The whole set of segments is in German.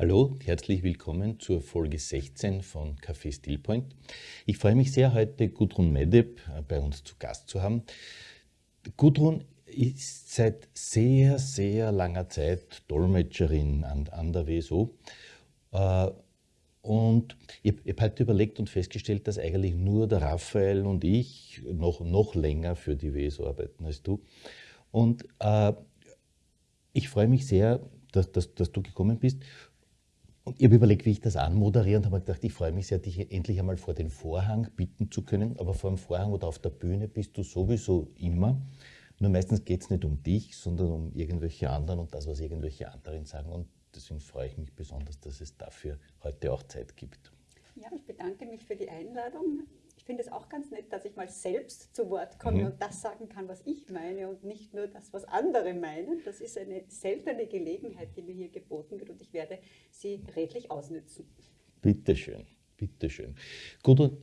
Hallo, herzlich willkommen zur Folge 16 von Café Stillpoint. Ich freue mich sehr, heute Gudrun Medeb äh, bei uns zu Gast zu haben. Gudrun ist seit sehr, sehr langer Zeit Dolmetscherin an, an der WSO. Äh, und ich, habe halt überlegt und festgestellt, dass eigentlich nur der Raphael und ich noch, noch länger für die WSO arbeiten als du. Und äh, ich freue mich sehr, dass, dass, dass du gekommen bist ich habe überlegt, wie ich das anmoderiere und habe gedacht, ich freue mich sehr, dich endlich einmal vor den Vorhang bitten zu können. Aber vor dem Vorhang oder auf der Bühne bist du sowieso immer. Nur meistens geht es nicht um dich, sondern um irgendwelche anderen und das, was irgendwelche anderen sagen. Und deswegen freue ich mich besonders, dass es dafür heute auch Zeit gibt. Ja, ich bedanke mich für die Einladung finde es auch ganz nett, dass ich mal selbst zu Wort komme mhm. und das sagen kann, was ich meine und nicht nur das, was andere meinen. Das ist eine seltene Gelegenheit, die mir hier geboten wird und ich werde sie redlich ausnützen. Bitteschön, bitteschön. Gut,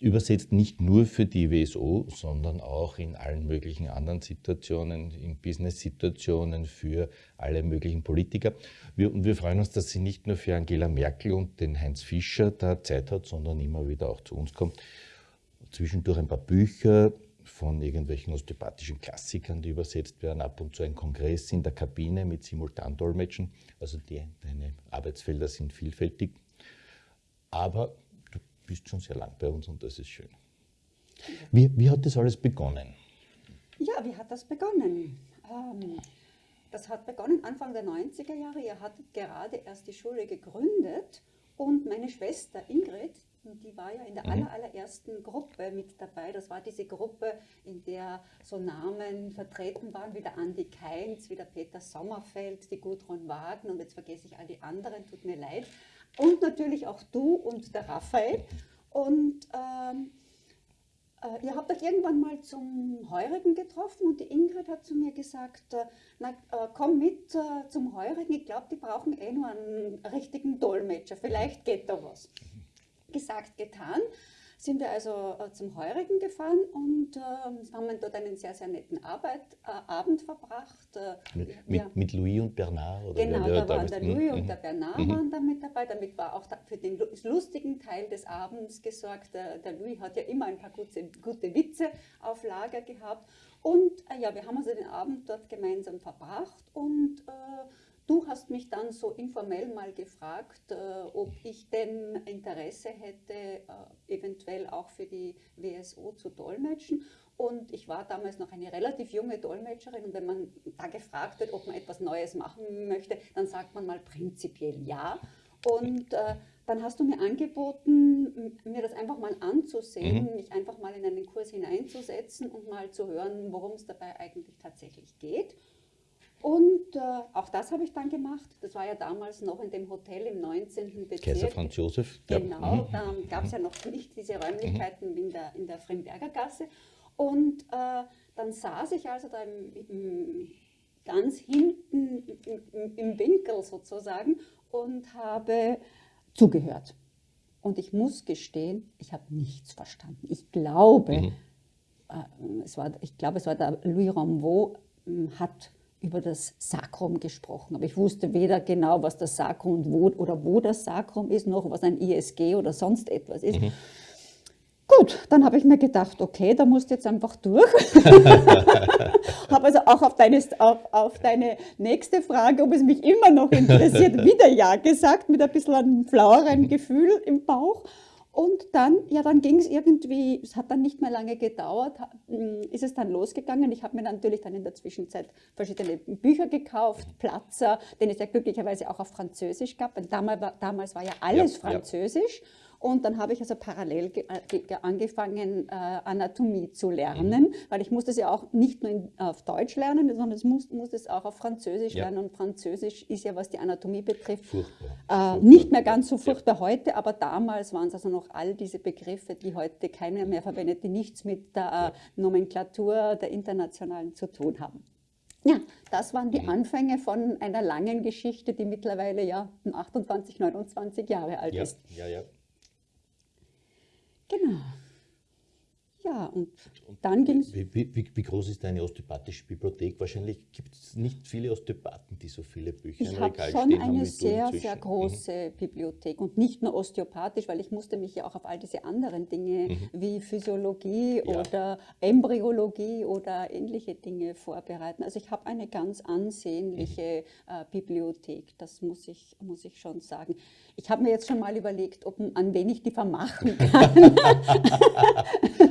übersetzt nicht nur für die WSO, sondern auch in allen möglichen anderen Situationen, in Business-Situationen, für alle möglichen Politiker. Wir, und wir freuen uns, dass sie nicht nur für Angela Merkel und den Heinz Fischer da Zeit hat, sondern immer wieder auch zu uns kommt zwischendurch ein paar Bücher von irgendwelchen osteopathischen Klassikern, die übersetzt werden, ab und zu ein Kongress in der Kabine mit Simultandolmetschen. Also die, deine Arbeitsfelder sind vielfältig. Aber du bist schon sehr lang bei uns und das ist schön. Wie, wie hat das alles begonnen? Ja, wie hat das begonnen? Ähm, das hat begonnen Anfang der 90er Jahre. Ihr hattet gerade erst die Schule gegründet und meine Schwester Ingrid, die war ja in der mhm. allerersten Gruppe mit dabei. Das war diese Gruppe, in der so Namen vertreten waren, wie der Andi Keinz, wie der Peter Sommerfeld, die Gudrun Wagen und jetzt vergesse ich all die anderen, tut mir leid. Und natürlich auch du und der Raphael. Und ähm, äh, ihr habt euch irgendwann mal zum Heurigen getroffen und die Ingrid hat zu mir gesagt, äh, na, äh, komm mit äh, zum Heurigen, ich glaube, die brauchen eh nur einen richtigen Dolmetscher, vielleicht geht da was gesagt, getan. Sind wir also äh, zum Heurigen gefahren und äh, haben dort einen sehr, sehr netten Arbeit, äh, Abend verbracht. Äh, mit, mit, mit, Louis und Bernard? Oder genau, da waren der Louis und mhm. der Bernard mhm. waren da mit dabei. Damit war auch für den lustigen Teil des Abends gesorgt. Der, der Louis hat ja immer ein paar gute, gute Witze auf Lager gehabt. Und äh, ja, wir haben also den Abend dort gemeinsam verbracht und äh, Du hast mich dann so informell mal gefragt, äh, ob ich denn Interesse hätte, äh, eventuell auch für die WSO zu dolmetschen. Und ich war damals noch eine relativ junge Dolmetscherin und wenn man da gefragt wird, ob man etwas Neues machen möchte, dann sagt man mal prinzipiell ja. Und äh, dann hast du mir angeboten, mir das einfach mal anzusehen, mhm. mich einfach mal in einen Kurs hineinzusetzen und mal zu hören, worum es dabei eigentlich tatsächlich geht. Und äh, auch das habe ich dann gemacht. Das war ja damals noch in dem Hotel im 19. Bezirk. Kaiser Franz Josef. Genau, mhm. da gab es ja noch nicht diese Räumlichkeiten mhm. in der, in der Frimberger Gasse. Und äh, dann saß ich also da im, im, ganz hinten im, im Winkel sozusagen und habe zugehört. Und ich muss gestehen, ich habe nichts verstanden. Ich glaube, mhm. äh, es war, ich glaube, es war der Louis Rambeau, äh, hat über das Sakrum gesprochen. Aber ich wusste weder genau, was das Sakrum und wo, oder wo das Sakrum ist, noch was ein ISG oder sonst etwas ist. Mhm. Gut, dann habe ich mir gedacht, okay, da musst du jetzt einfach durch. habe also auch auf deine, auf, auf deine nächste Frage, ob es mich immer noch interessiert, wieder Ja gesagt, mit ein bisschen einem flaueren Gefühl im Bauch. Und dann, ja, dann ging es irgendwie, es hat dann nicht mehr lange gedauert, hm, ist es dann losgegangen. Ich habe mir natürlich dann in der Zwischenzeit verschiedene Bücher gekauft, Platzer, den es ja glücklicherweise auch auf Französisch gab. Damals war, damals war ja alles ja, Französisch. Ja. Und dann habe ich also parallel äh, angefangen, äh, Anatomie zu lernen, mhm. weil ich musste es ja auch nicht nur in, auf Deutsch lernen, sondern ich muss, musste es auch auf Französisch ja. lernen. Und Französisch ist ja, was die Anatomie betrifft, furchtbar. Äh, nicht mehr ganz so furchtbar ja. heute, aber damals waren es also noch all diese Begriffe, die heute keiner mehr verwendet, die nichts mit der äh, Nomenklatur der internationalen zu tun haben. Ja, das waren die mhm. Anfänge von einer langen Geschichte, die mittlerweile ja 28, 29 Jahre alt ja, ist. Ja, ja. Genau. Ja, und, und dann ging es. Wie, wie, wie, groß ist deine osteopathische Bibliothek? Wahrscheinlich gibt es nicht viele Osteopathen, die so viele Bücher ich im Regal schon stehen haben. eine sehr, sehr mhm. große mhm. Bibliothek und nicht nur osteopathisch, weil ich musste mich ja auch auf all diese anderen Dinge mhm. wie Physiologie ja. oder Embryologie oder ähnliche Dinge vorbereiten. Also ich habe eine ganz ansehnliche mhm. äh, Bibliothek, das muss ich, muss ich schon sagen. Ich habe mir jetzt schon mal überlegt, ob, an wen ich die vermachen kann.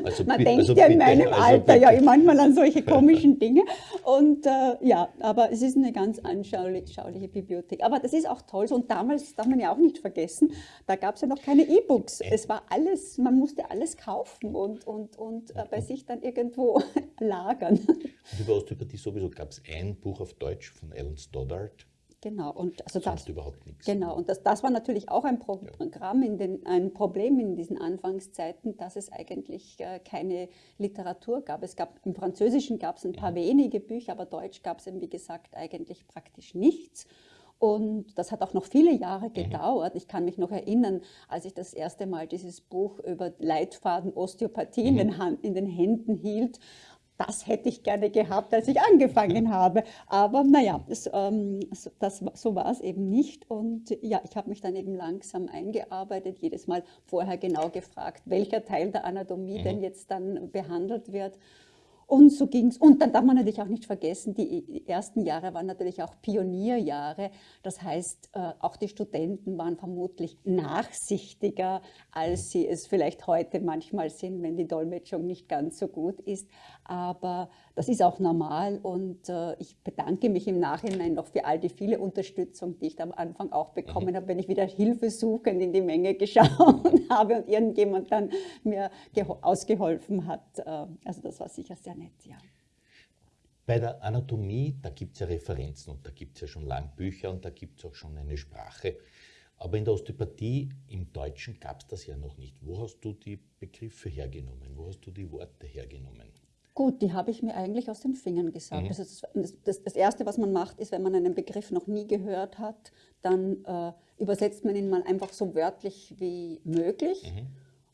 also, Man denkt also ja in meinem also Alter ja manchmal an solche komischen Dinge. Und äh, ja, aber es ist eine ganz anschauliche Bibliothek. Aber das ist auch toll. Und damals darf man ja auch nicht vergessen, da gab es ja noch keine E-Books. Es war alles, man musste alles kaufen und, und, und äh, bei sich dann irgendwo lagern. Und über Osteopathie sowieso gab es ein Buch auf Deutsch von Alan Stoddard. Genau, und also das, überhaupt nichts. Genau, und das, das war natürlich auch ein Programm, in den, ein Problem in diesen Anfangszeiten, dass es eigentlich äh, keine Literatur gab. Es gab im Französischen gab es ein paar mhm. wenige Bücher, aber Deutsch gab es eben, wie gesagt, eigentlich praktisch nichts. Und das hat auch noch viele Jahre gedauert. Ich kann mich noch erinnern, als ich das erste Mal dieses Buch über Leitfaden Osteopathie in, mhm. den Hand, in den Händen hielt das hätte ich gerne gehabt, als ich angefangen habe. Aber naja, das, ähm, das, so war es eben nicht. Und ja, ich habe mich dann eben langsam eingearbeitet, jedes Mal vorher genau gefragt, welcher Teil der Anatomie mhm. denn jetzt dann behandelt wird. Und so ging es. Und dann darf man natürlich auch nicht vergessen, die ersten Jahre waren natürlich auch Pionierjahre. Das heißt, äh, auch die Studenten waren vermutlich nachsichtiger, als sie es vielleicht heute manchmal sind, wenn die Dolmetschung nicht ganz so gut ist. Aber das ist auch normal und äh, ich bedanke mich im Nachhinein noch für all die viele Unterstützung, die ich am Anfang auch bekommen mhm. habe, wenn ich wieder hilfesuchend in die Menge geschaut habe und irgendjemand dann mir ausgeholfen hat. Äh, also das war sicher sehr nett, ja. Bei der Anatomie, da gibt es ja Referenzen und da gibt es ja schon lang Bücher und da gibt es auch schon eine Sprache. Aber in der Osteopathie im Deutschen gab es das ja noch nicht. Wo hast du die Begriffe hergenommen? Wo hast du die Worte hergenommen? Gut, die habe ich mir eigentlich aus den Fingern gesagt. Mhm. Also das, das, das, Erste, was man macht, ist, wenn man einen Begriff noch nie gehört hat, dann äh, übersetzt man ihn mal einfach so wörtlich wie möglich. Mhm.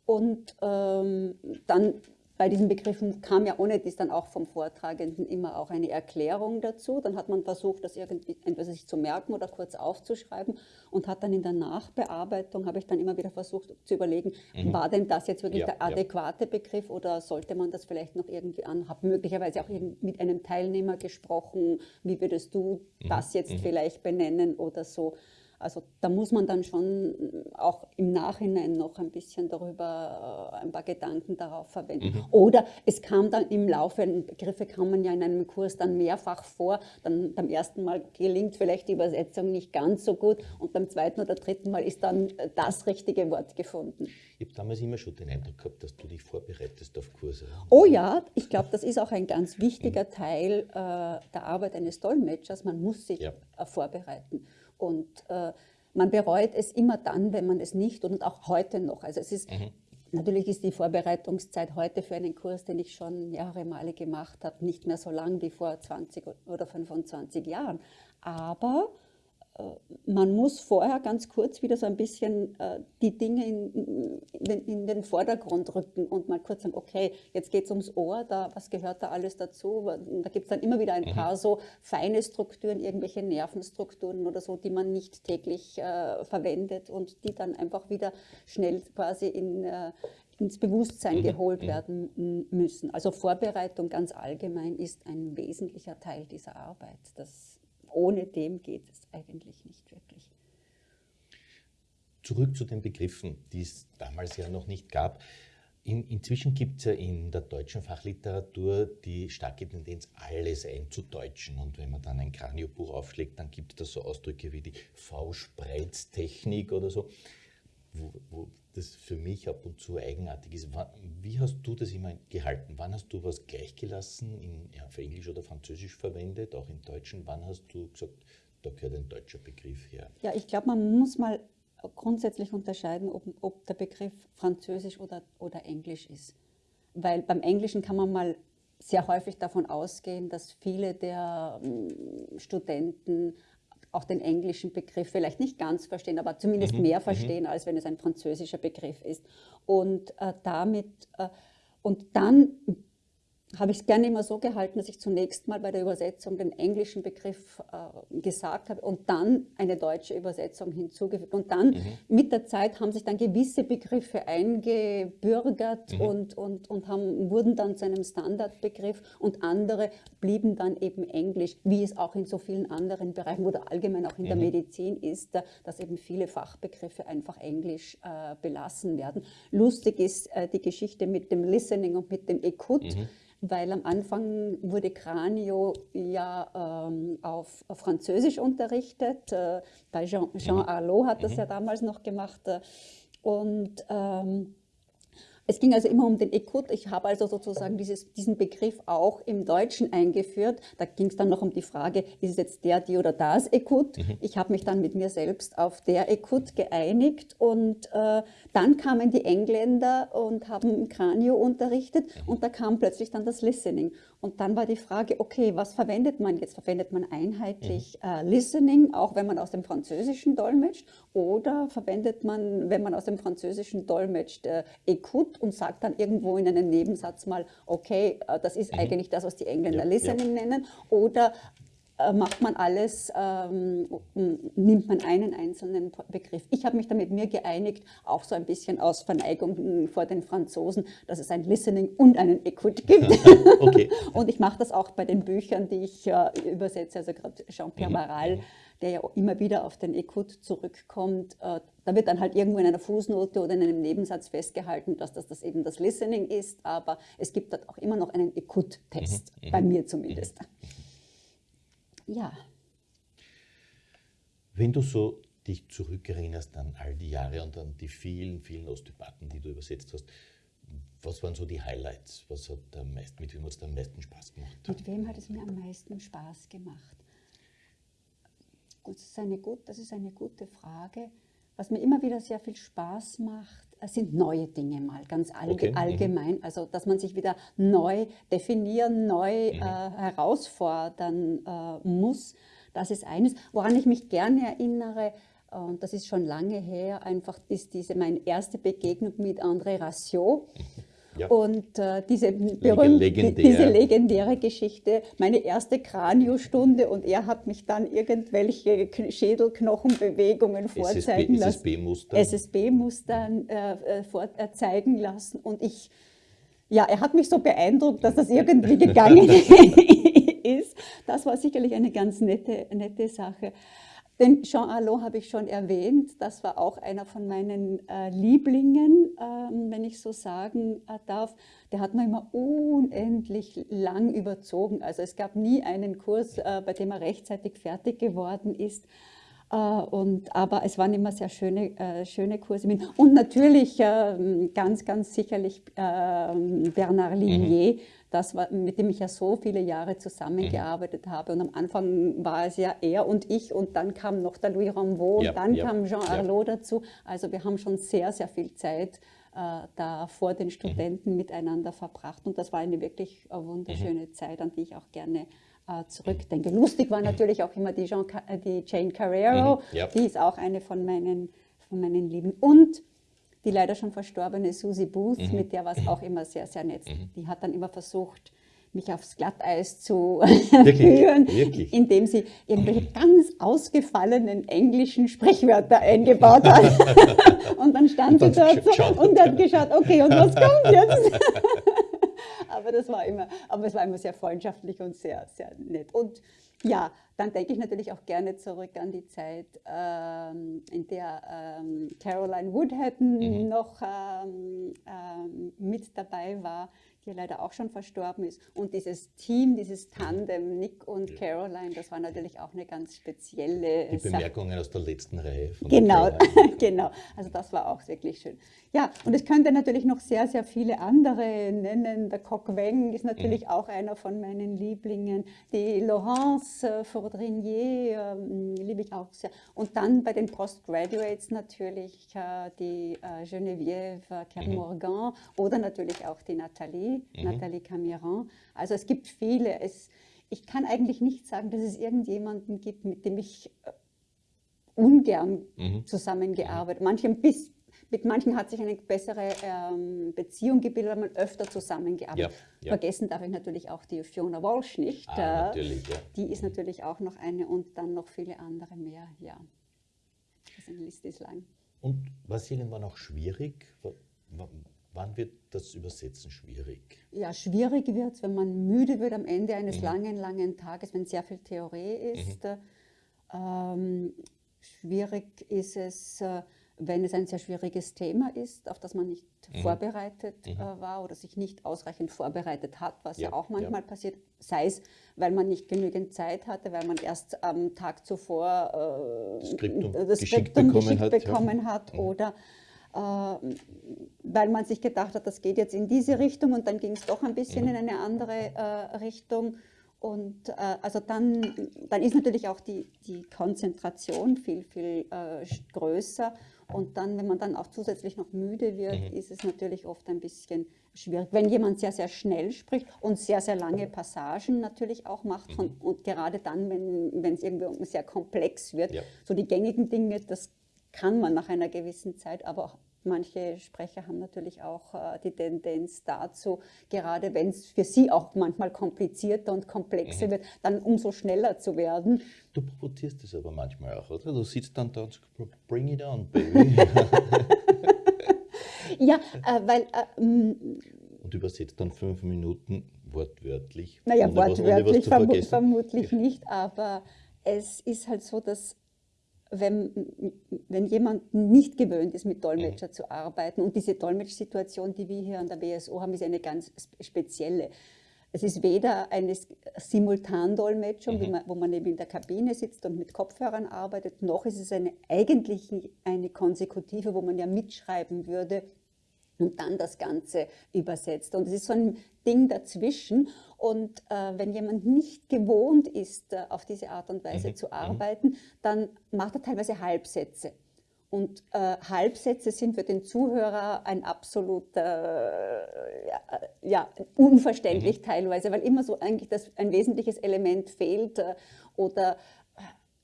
Und ähm, dann bei diesen Begriffen kam ja ohne dies dann auch vom Vortragenden immer auch eine Erklärung dazu. Dann hat man versucht, das irgendwie entweder sich zu merken oder kurz aufzuschreiben und hat dann in der Nachbearbeitung, habe ich dann immer wieder versucht zu überlegen, mhm. war denn das jetzt wirklich ja, der adäquate ja. Begriff oder sollte man das vielleicht noch irgendwie an, habe möglicherweise auch mit einem Teilnehmer gesprochen, wie würdest du mhm. das jetzt mhm. vielleicht benennen oder so. Also da muss man dann schon auch im Nachhinein noch ein bisschen darüber, äh, ein paar Gedanken darauf verwenden. Mhm. Oder es kam dann im Laufe, Begriffe kamen ja in einem Kurs dann mehrfach vor, dann beim ersten Mal gelingt vielleicht die Übersetzung nicht ganz so gut und beim zweiten oder dritten Mal ist dann das richtige Wort gefunden. Ich habe damals immer schon den Eindruck gehabt, dass du dich vorbereitest auf Kurse. Oh ja, ich glaube, das ist auch ein ganz wichtiger mhm. Teil äh, der Arbeit eines Dolmetschers. Man muss sich ja. äh, vorbereiten. Und äh, man bereut es immer dann, wenn man es nicht und auch heute noch. Also es ist, mhm. natürlich ist die Vorbereitungszeit heute für einen Kurs, den ich schon mehrere Male gemacht habe, nicht mehr so lang wie vor 20 oder 25 Jahren. Aber man muss vorher ganz kurz wieder so ein bisschen äh, die Dinge in, in, den, in, den, Vordergrund rücken und mal kurz sagen, okay, jetzt geht es ums Ohr, da, was gehört da alles dazu? Da gibt es dann immer wieder ein mhm. paar so feine Strukturen, irgendwelche Nervenstrukturen oder so, die man nicht täglich äh, verwendet und die dann einfach wieder schnell quasi in, äh, ins Bewusstsein mhm. geholt mhm. werden müssen. Also Vorbereitung ganz allgemein ist ein wesentlicher Teil dieser Arbeit. Das ohne dem geht es eigentlich nicht wirklich. Zurück zu den Begriffen, die es damals ja noch nicht gab. In, inzwischen gibt es ja in der deutschen Fachliteratur die starke Tendenz, alles einzudeutschen. Und wenn man dann ein Kraniobuch aufschlägt, dann gibt es da so Ausdrücke wie die V-Spreiztechnik oder so wo, wo das für mich ab und zu eigenartig ist. Wie hast du das immer gehalten? Wann hast du was gleichgelassen, in, ja, für Englisch oder Französisch verwendet, auch im Deutschen? Wann hast du gesagt, da gehört ein deutscher Begriff her? Ja, ich glaube, man muss mal grundsätzlich unterscheiden, ob, ob der Begriff Französisch oder, oder Englisch ist. Weil beim Englischen kann man mal sehr häufig davon ausgehen, dass viele der ähm, Studenten auch den englischen Begriff vielleicht nicht ganz verstehen, aber zumindest mhm. mehr mhm. verstehen, mhm. als wenn es ein französischer Begriff ist. Und äh, damit, äh, und dann habe ich es gerne immer so gehalten, dass ich zunächst mal bei der Übersetzung den englischen Begriff äh, gesagt habe und dann eine deutsche Übersetzung hinzugefügt. Und dann mhm. mit der Zeit haben sich dann gewisse Begriffe eingebürgert mhm. und, und, und haben, wurden dann zu einem Standardbegriff und andere blieben dann eben Englisch, wie es auch in so vielen anderen Bereichen oder allgemein auch in mhm. der Medizin ist, dass eben viele Fachbegriffe einfach Englisch äh, belassen werden. Lustig ist äh, die Geschichte mit dem Listening und mit dem Ekut. Weil am Anfang wurde Cranio ja ähm, auf, auf, Französisch unterrichtet. Äh, bei Jean, Jean mhm. Arlot hat das mhm. ja damals noch gemacht. Äh, und ähm, es ging also immer um den Ekut. Ich habe also sozusagen dieses, diesen Begriff auch im Deutschen eingeführt. Da ging es dann noch um die Frage, ist es jetzt der, die oder das Ekut? Mhm. Ich habe mich dann mit mir selbst auf der Ekut geeinigt und äh, dann kamen die Engländer und haben Kranio unterrichtet mhm. und da kam plötzlich dann das Listening. Und dann war die Frage, okay, was verwendet man jetzt? Verwendet man einheitlich mhm. äh, Listening, auch wenn man aus dem Französischen dolmetscht? Oder verwendet man, wenn man aus dem Französischen dolmetscht, äh, Ekut und sagt dann irgendwo in einem Nebensatz mal, okay, äh, das ist mhm. eigentlich das, was die Engländer ja, Listening ja. nennen? Oder äh, macht man alles, ähm, nimmt man einen einzelnen Begriff. Ich habe mich damit mir geeinigt, auch so ein bisschen aus Verneigung vor den Franzosen, dass es ein Listening und einen Equit gibt. okay. und ich mache das auch bei den Büchern, die ich äh, übersetze, also gerade Jean-Pierre mhm. Maral, der ja immer wieder auf den Equut zurückkommt. Äh, da wird dann halt irgendwo in einer Fußnote oder in einem Nebensatz festgehalten, dass das, das eben das Listening ist, aber es gibt dort auch immer noch einen Equut-Test, mhm. bei mir zumindest. Mhm. Ja. Wenn du so dich zurückerinnerst an all die Jahre und an die vielen, vielen Osteopathen, die du übersetzt hast, was waren so die Highlights? Was hat am meisten, mit wem hat es am meisten Spaß gemacht? Mit wem hat es mir am meisten Spaß gemacht? Gut, das ist eine, gut, das ist eine gute Frage. Was mir immer wieder sehr viel Spaß macht, sind neue Dinge mal, ganz allge okay. Mhm. allgemein. Also, dass man sich wieder neu definieren, neu mhm. äh, herausfordern äh, muss. Das ist eines. Woran ich mich gerne erinnere, und das ist schon lange her, einfach ist diese meine erste Begegnung mit André Rassiot. Mhm. Ja. Und äh, diese, berühmte, Legendär. diese legendäre Geschichte, meine erste Kraniostunde und er hat mich dann irgendwelche Schädelknochenbewegungen vorzeigen lassen. SSB-Muster. SSB-Mustern äh, äh vorzeigen lassen und ich, ja, er hat mich so beeindruckt, dass das irgendwie gegangen ist. Das war sicherlich eine ganz nette, nette Sache. Den Jean Allot habe ich schon erwähnt. Das war auch einer von meinen äh, Lieblingen, äh, wenn ich so sagen äh, darf. Der hat mir immer unendlich lang überzogen. Also es gab nie einen Kurs, äh, bei dem er rechtzeitig fertig geworden ist. Äh, und, aber es waren immer sehr schöne, äh, schöne Kurse. Und natürlich ähm, ganz, ganz sicherlich ähm, Bernard Lignier, mhm das, mit dem ich ja so viele Jahre zusammengearbeitet mhm. habe. Und am Anfang war es ja er und ich und dann kam noch der Louis Rambaud ja, und dann ja, kam Jean Arlot ja. dazu. Also wir haben schon sehr, sehr viel Zeit äh, da vor den Studenten mhm. miteinander verbracht und das war eine wirklich äh, wunderschöne mhm. Zeit, an die ich auch gerne äh, zurückdenke. Lustig war natürlich auch immer die, Jean, äh, die Jane Carrero, mhm. die ist auch eine von meinen, von meinen Lieben. Und die leider schon verstorbene Susie Booth, mhm. mit der war es auch immer sehr, sehr nett. Mhm. Die hat dann immer versucht, mich aufs Glatteis zu führen, Wirklich? indem sie irgendwelche ganz ausgefallenen englischen Sprichwörter eingebaut hat. und dann stand und sie dort so und hat geschaut, okay, und was kommt jetzt? aber das war immer, aber es war immer sehr freundschaftlich und sehr, sehr nett. Und ja, dann denke ich natürlich auch gerne zurück an die Zeit, ähm, in der ähm, Caroline Woodhatton mhm. noch ähm, ähm mit dabei war die leider auch schon verstorben ist. Und dieses Team, dieses Tandem, Nick und Caroline, das war natürlich auch eine ganz spezielle Die Bemerkungen Sache. aus der letzten Reihe. genau, genau. Also das war auch wirklich schön. Ja, und es könnte natürlich noch sehr, sehr viele andere nennen. Der Coq Weng ist natürlich mhm. auch einer von meinen Lieblingen. Die Laurence Faudrinier äh, liebe ich auch sehr. Und dann bei den Postgraduates natürlich äh, die äh, Geneviève Kermorgan mhm. oder natürlich auch die Nathalie mhm. Nathalie Camiran. Also es gibt viele. Es, ich kann eigentlich nicht sagen, dass es irgendjemanden gibt, mit dem ich äh, ungern mhm. zusammengearbeitet. Manche bis, mit manchen hat sich eine bessere ähm, Beziehung gebildet, weil man öfter zusammengearbeitet. Ja, ja. Vergessen darf ich natürlich auch die Fiona Walsh nicht. Ah, natürlich, ja. Die ist natürlich auch noch eine und dann noch viele andere mehr, ja. Also eine Liste ist lang. Und war es irgendwann auch schwierig? Wann wird das Übersetzen schwierig? Ja, schwierig wird es, wenn man müde wird am Ende eines mhm. langen, langen Tages, wenn sehr viel Theorie ist. Mhm. Ähm, schwierig ist es, äh, wenn es ein sehr schwieriges Thema ist, auf das man nicht mhm. vorbereitet mhm. äh, war oder sich nicht ausreichend vorbereitet hat, was ja, ja auch manchmal ja. passiert, sei es, weil man nicht genügend Zeit hatte, weil man erst am Tag zuvor äh, Skriptum das Skriptum geschickt bekommen geschickt hat, bekommen hat mhm. oder weil man sich gedacht hat, das geht jetzt in diese Richtung und dann ging es doch ein bisschen mhm. in eine andere äh, Richtung. Und äh, also dann, dann ist natürlich auch die, die Konzentration viel, viel äh, größer. Und dann, wenn man dann auch zusätzlich noch müde wird, mhm. ist es natürlich oft ein bisschen schwierig. Wenn jemand sehr, sehr schnell spricht und sehr, sehr lange Passagen natürlich auch macht, mhm. und gerade dann, wenn es irgendwie sehr komplex wird, ja. so die gängigen Dinge, das kann man nach einer gewissen Zeit, aber manche Sprecher haben natürlich auch äh, die Tendenz dazu, gerade wenn es für sie auch manchmal komplizierter und komplexer mhm. wird, dann umso schneller zu werden. Du provozierst es aber manchmal auch, oder? Du sitzt dann da und sagst, bring it on, baby. ja, äh, weil... Äh, und übersetzt dann fünf Minuten wortwörtlich. Naja, wortwörtlich was, verm vermutlich nicht, aber es ist halt so, dass wenn, wenn jemand nicht gewöhnt ist, mit Dolmetscher mhm. zu arbeiten. Und diese Dolmetschsituation, die wir hier an der BSO haben, ist eine ganz spezielle. Es ist weder eine Simultandolmetschung, mhm. wo man eben in der Kabine sitzt und mit Kopfhörern arbeitet, noch ist es eine, eigentlich eine konsekutive, wo man ja mitschreiben würde und dann das Ganze übersetzt. Und es ist so ein Ding dazwischen. Und äh, wenn jemand nicht gewohnt ist, äh, auf diese Art und Weise mhm. zu mhm. arbeiten, dann macht er teilweise Halbsätze. Und äh, Halbsätze sind für den Zuhörer ein absoluter, äh, ja, ja, unverständlich mhm. teilweise, weil immer so eigentlich das, ein wesentliches Element fehlt äh, oder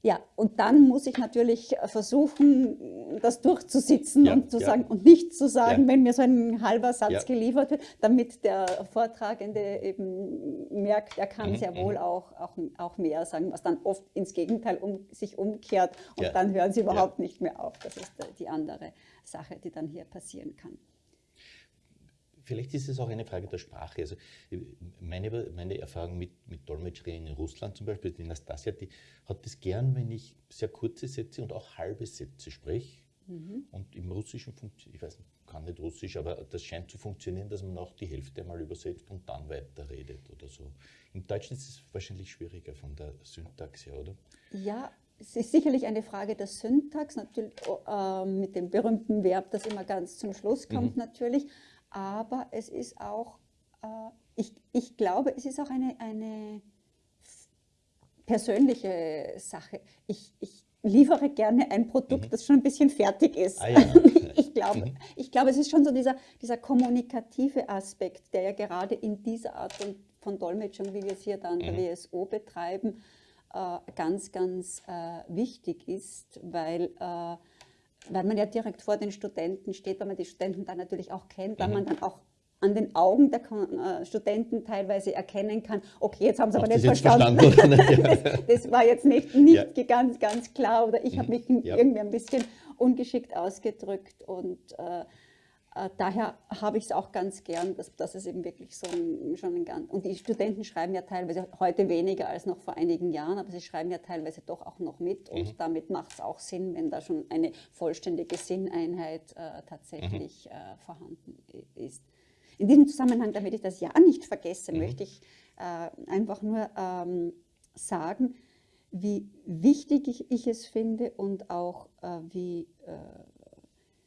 ja, und dann muss ich natürlich versuchen, das durchzusitzen ja, und zu ja. sagen und nicht zu sagen, ja. wenn mir so ein halber Satz geliefert wird, damit der Vortragende eben merkt, er kann mhm, sehr wohl mhm. auch, auch, auch mehr sagen, was dann oft ins Gegenteil um, sich umkehrt und dann hören sie überhaupt nicht mehr auf. Das ist die andere Sache, die dann hier passieren kann vielleicht ist es auch eine Frage der Sprache. Also meine, meine Erfahrung mit, mit Dolmetscherinnen in Russland zum Beispiel, die Nastasia, die hat es gern, wenn ich sehr kurze Sätze und auch halbe Sätze spreche. Mhm. Und im Russischen funktioniert, ich weiß nicht, kann nicht Russisch, aber das scheint zu funktionieren, dass man auch die Hälfte mal übersetzt und dann weiterredet oder so. Im Deutschen ist es wahrscheinlich schwieriger von der Syntax her, oder? Ja, es ist sicherlich eine Frage der Syntax, natürlich äh, mit dem berühmten Verb, das immer ganz zum Schluss kommt, mhm. natürlich aber es ist auch, äh, ich, ich glaube, es ist auch eine, eine persönliche Sache. Ich, ich liefere gerne ein Produkt, mhm. das schon ein bisschen fertig ist. Ah, ja. ich, glaube, mhm. ich glaube, es ist schon so dieser, dieser kommunikative Aspekt, der ja gerade in dieser Art von, von Dolmetschung, wie wir es hier da an der mhm. WSO betreiben, äh, ganz, ganz äh, wichtig ist, weil äh, weil man ja direkt vor den Studenten steht, weil man die Studenten dann natürlich auch kennt, weil mhm. man dann auch an den Augen der äh, Studenten teilweise erkennen kann, okay, jetzt haben sie aber nicht verstanden. verstanden das, das, war jetzt nicht, nicht ja. ganz, ganz klar oder ich mhm. habe mich ja. irgendwie ein bisschen ungeschickt ausgedrückt und äh, daher habe ich es auch ganz gern, dass, dass es eben wirklich so ein, schon ein ganz... Und die Studenten schreiben ja teilweise heute weniger als noch vor einigen Jahren, aber sie schreiben ja teilweise doch auch noch mit und mhm. damit macht es auch Sinn, wenn da schon eine vollständige Sinneinheit äh, tatsächlich mhm. äh, vorhanden ist. In diesem Zusammenhang, damit ich das ja nicht vergesse, mhm. möchte ich äh, einfach nur ähm, sagen, wie wichtig ich, ich, es finde und auch äh, wie äh,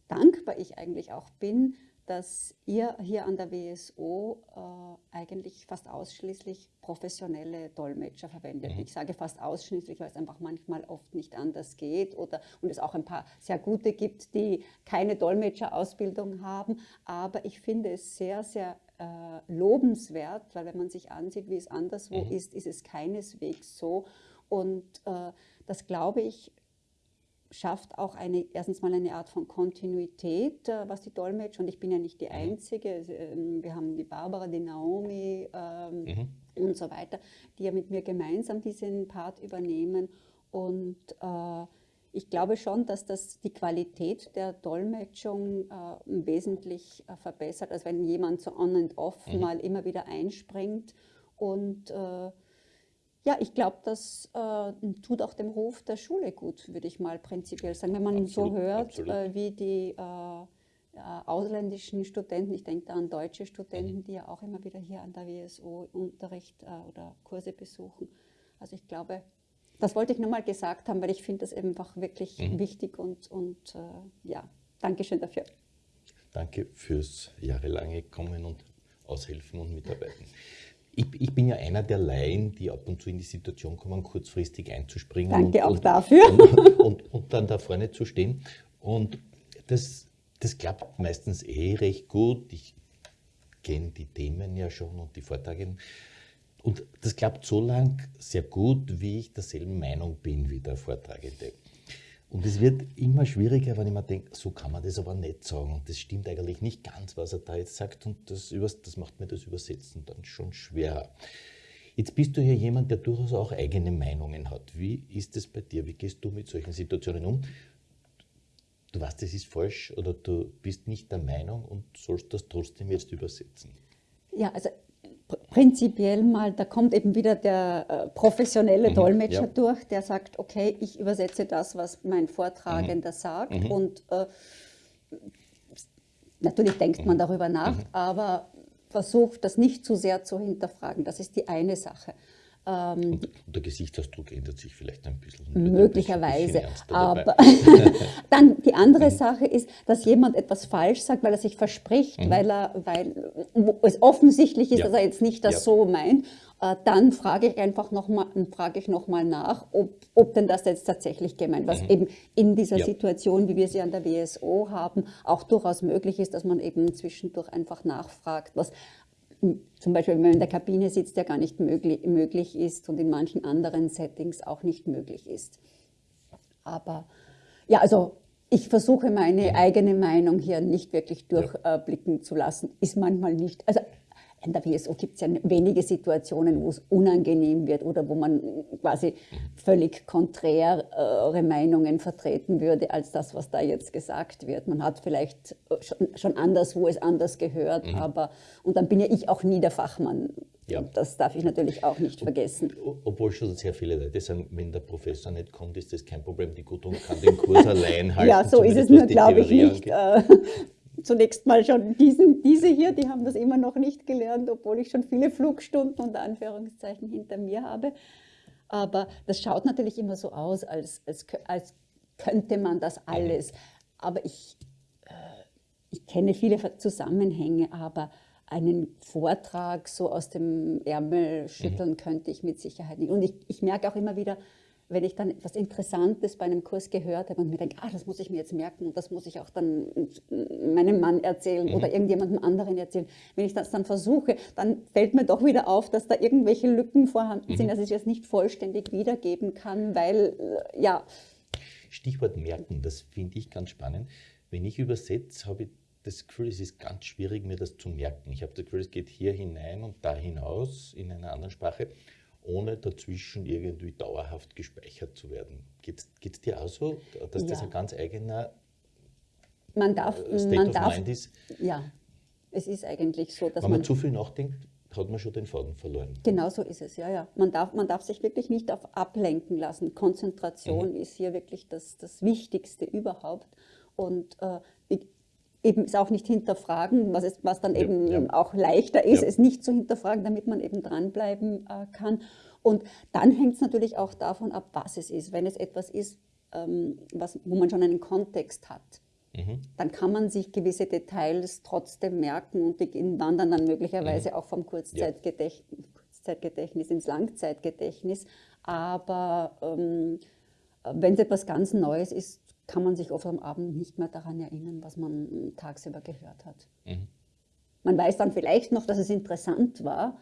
dankbar ich eigentlich auch bin, dass ihr hier an der WSO äh, eigentlich fast ausschließlich professionelle Dolmetscher verwendet. Mhm. Ich sage fast ausschließlich, weil es einfach manchmal oft nicht anders geht oder und es auch ein paar sehr gute gibt, die keine Dolmetscherausbildung haben. Aber ich finde es sehr, sehr äh, lobenswert, weil wenn man sich ansieht, wie es anderswo mhm. ist, ist es keineswegs so. Und äh, das glaube ich schafft auch eine, erstens mal eine Art von Kontinuität, äh, was die Dolmetscher, und ich bin ja nicht die mhm. Einzige, ähm, wir haben die Barbara, die Naomi ähm, mhm. und so weiter, die ja mit mir gemeinsam diesen Part übernehmen. Und äh, ich glaube schon, dass das die Qualität der Dolmetschung äh, wesentlich äh, verbessert, als wenn jemand so on and off mhm. mal immer wieder einspringt und äh, ja, ich glaube, das äh, tut auch dem Ruf der Schule gut, würde ich mal prinzipiell sagen. Wenn man absolut, so hört, äh, wie die äh, ausländischen Studenten, ich denke da an deutsche Studenten, mhm. die ja auch immer wieder hier an der WSO Unterricht äh, oder Kurse besuchen. Also ich glaube, das wollte ich nur mal gesagt haben, weil ich finde das einfach wirklich mhm. wichtig und, und äh, ja, Dankeschön dafür. Danke fürs jahrelange Kommen und Aushelfen und Mitarbeiten ich, ich, bin ja einer der Laien, die ab und zu in die Situation kommen, kurzfristig einzuspringen. Danke und, auch und, dafür. Und, und, und, dann da vorne zu stehen. Und das, das klappt meistens eh recht gut. Ich kenne die Themen ja schon und die Vorträge. Und das klappt so lang sehr gut, wie ich derselben Meinung bin wie der Vortragende. Und es wird immer schwieriger, wenn ich mir denke, so kann man das aber nicht sagen. Und das stimmt eigentlich nicht ganz, was er da jetzt sagt. Und das, das macht mir das Übersetzen dann schon schwerer. Jetzt bist du ja jemand, der durchaus auch eigene Meinungen hat. Wie ist es bei dir? Wie gehst du mit solchen Situationen um? Du weißt, das ist falsch oder du bist nicht der Meinung und sollst das trotzdem jetzt übersetzen. Ja, also prinzipiell mal, da kommt eben wieder der äh, professionelle mhm, Dolmetscher ja. durch, der sagt, okay, ich übersetze das, was mein Vortragender mhm. sagt mhm. und äh, natürlich denkt man mhm. darüber nach, mhm. aber versucht das nicht zu sehr zu hinterfragen. Das ist die eine Sache. Ähm, und der Gesichtsausdruck ändert sich vielleicht ein bisschen. Möglicherweise. Ein bisschen aber dann die andere mhm. Sache ist, dass jemand etwas falsch sagt, weil er sich verspricht, mhm. weil, er, weil es offensichtlich ist, ja. dass er jetzt nicht das ja. so meint. Äh, dann frage ich einfach nochmal noch mal nach, ob, ob denn das jetzt tatsächlich gemeint, was mhm. eben in dieser ja. Situation, wie wir sie an der WSO haben, auch durchaus möglich ist, dass man eben zwischendurch einfach nachfragt, was zum Beispiel, wenn man in der Kabine sitzt, der gar nicht möglich, möglich ist und in manchen anderen Settings auch nicht möglich ist. Aber ja, also ich versuche meine eigene Meinung hier nicht wirklich durchblicken ja. zu lassen. Ist manchmal nicht, also in der WSO gibt es ja wenige Situationen, wo es unangenehm wird oder wo man quasi völlig konträre Meinungen vertreten würde als das, was da jetzt gesagt wird. Man hat vielleicht schon, schon anders, wo es anders gehört, mhm. aber und dann bin ja ich auch nie der Fachmann. Ja. Das darf ich natürlich auch nicht vergessen. Obwohl schon sehr viele Leute sagen, wenn der Professor nicht kommt, ist das kein Problem. Die Gudrun kann den Kurs allein halten. Ja, so ist es nur, glaube ich, nicht. Zunächst mal schon diesen, diese hier, die haben das immer noch nicht gelernt, obwohl ich schon viele Flugstunden unter Anführungszeichen hinter mir habe. Aber das schaut natürlich immer so aus, als, als, als könnte man das alles. Aber ich, äh, ich kenne viele Zusammenhänge, aber einen Vortrag so aus dem Ärmel schütteln mhm. könnte ich mit Sicherheit nicht. Und ich, ich merke auch immer wieder, wenn ich dann etwas Interessantes bei einem Kurs gehört habe und mir denke, ah, das muss ich mir jetzt merken und das muss ich auch dann meinem Mann erzählen mhm. oder irgendjemandem anderen erzählen. Wenn ich das dann versuche, dann fällt mir doch wieder auf, dass da irgendwelche Lücken vorhanden mhm. sind, dass ich es nicht vollständig wiedergeben kann, weil, äh, ja. Stichwort merken, das finde ich ganz spannend. Wenn ich übersetze, habe ich das Gefühl, es ist ganz schwierig, mir das zu merken. Ich habe das Gefühl, es geht hier hinein und da hinaus in einer anderen Sprache ohne dazwischen irgendwie dauerhaft gespeichert zu werden. Geht es dir auch so, dass ja. das ein ganz eigener man darf, äh, State man of darf, Mind ist? Ja, es ist eigentlich so, dass Wenn man, man zu viel nachdenkt, hat man schon den Faden verloren. Genau so ist es, ja, ja. Man darf, man darf sich wirklich nicht auf ablenken lassen. Konzentration mhm. ist hier wirklich das, das Wichtigste überhaupt. Und äh, eben es auch nicht hinterfragen, was, ist, was dann ja, eben ja. auch leichter ist, ja. es nicht zu hinterfragen, damit man eben dranbleiben äh, kann. Und dann hängt es natürlich auch davon ab, was es ist. Wenn es etwas ist, ähm, was, wo man schon einen Kontext hat, mhm. dann kann man sich gewisse Details trotzdem merken und die wandern dann möglicherweise mhm. auch vom Kurzzeitgedächtnis, Kurzzeitgedächtnis ins Langzeitgedächtnis. Aber ähm, wenn es etwas ganz Neues ist, kann man sich oft am Abend nicht mehr daran erinnern, was man tagsüber gehört hat. Mhm. Man weiß dann vielleicht noch, dass es interessant war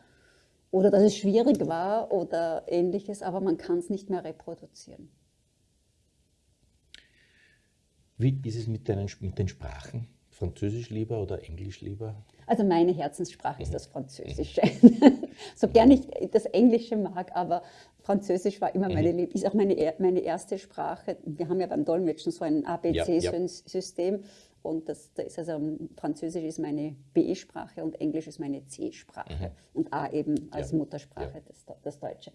oder dass es schwierig war oder ähnliches, aber man kann es nicht mehr reproduzieren. Wie ist es mit, deinen, mit den Sprachen? Französisch lieber oder Englisch lieber? Also meine Herzenssprache ist das Französische. so gern ich das Englische mag, aber Französisch war immer meine Lieb ist auch meine, meine erste Sprache. Wir haben ja beim Dolmetschen so ein ABC-System. Ja, ja. Und das, das ist also Französisch ist meine B-Sprache und Englisch ist meine C-Sprache. Mhm. Und A eben als ja. Muttersprache das, das Deutsche.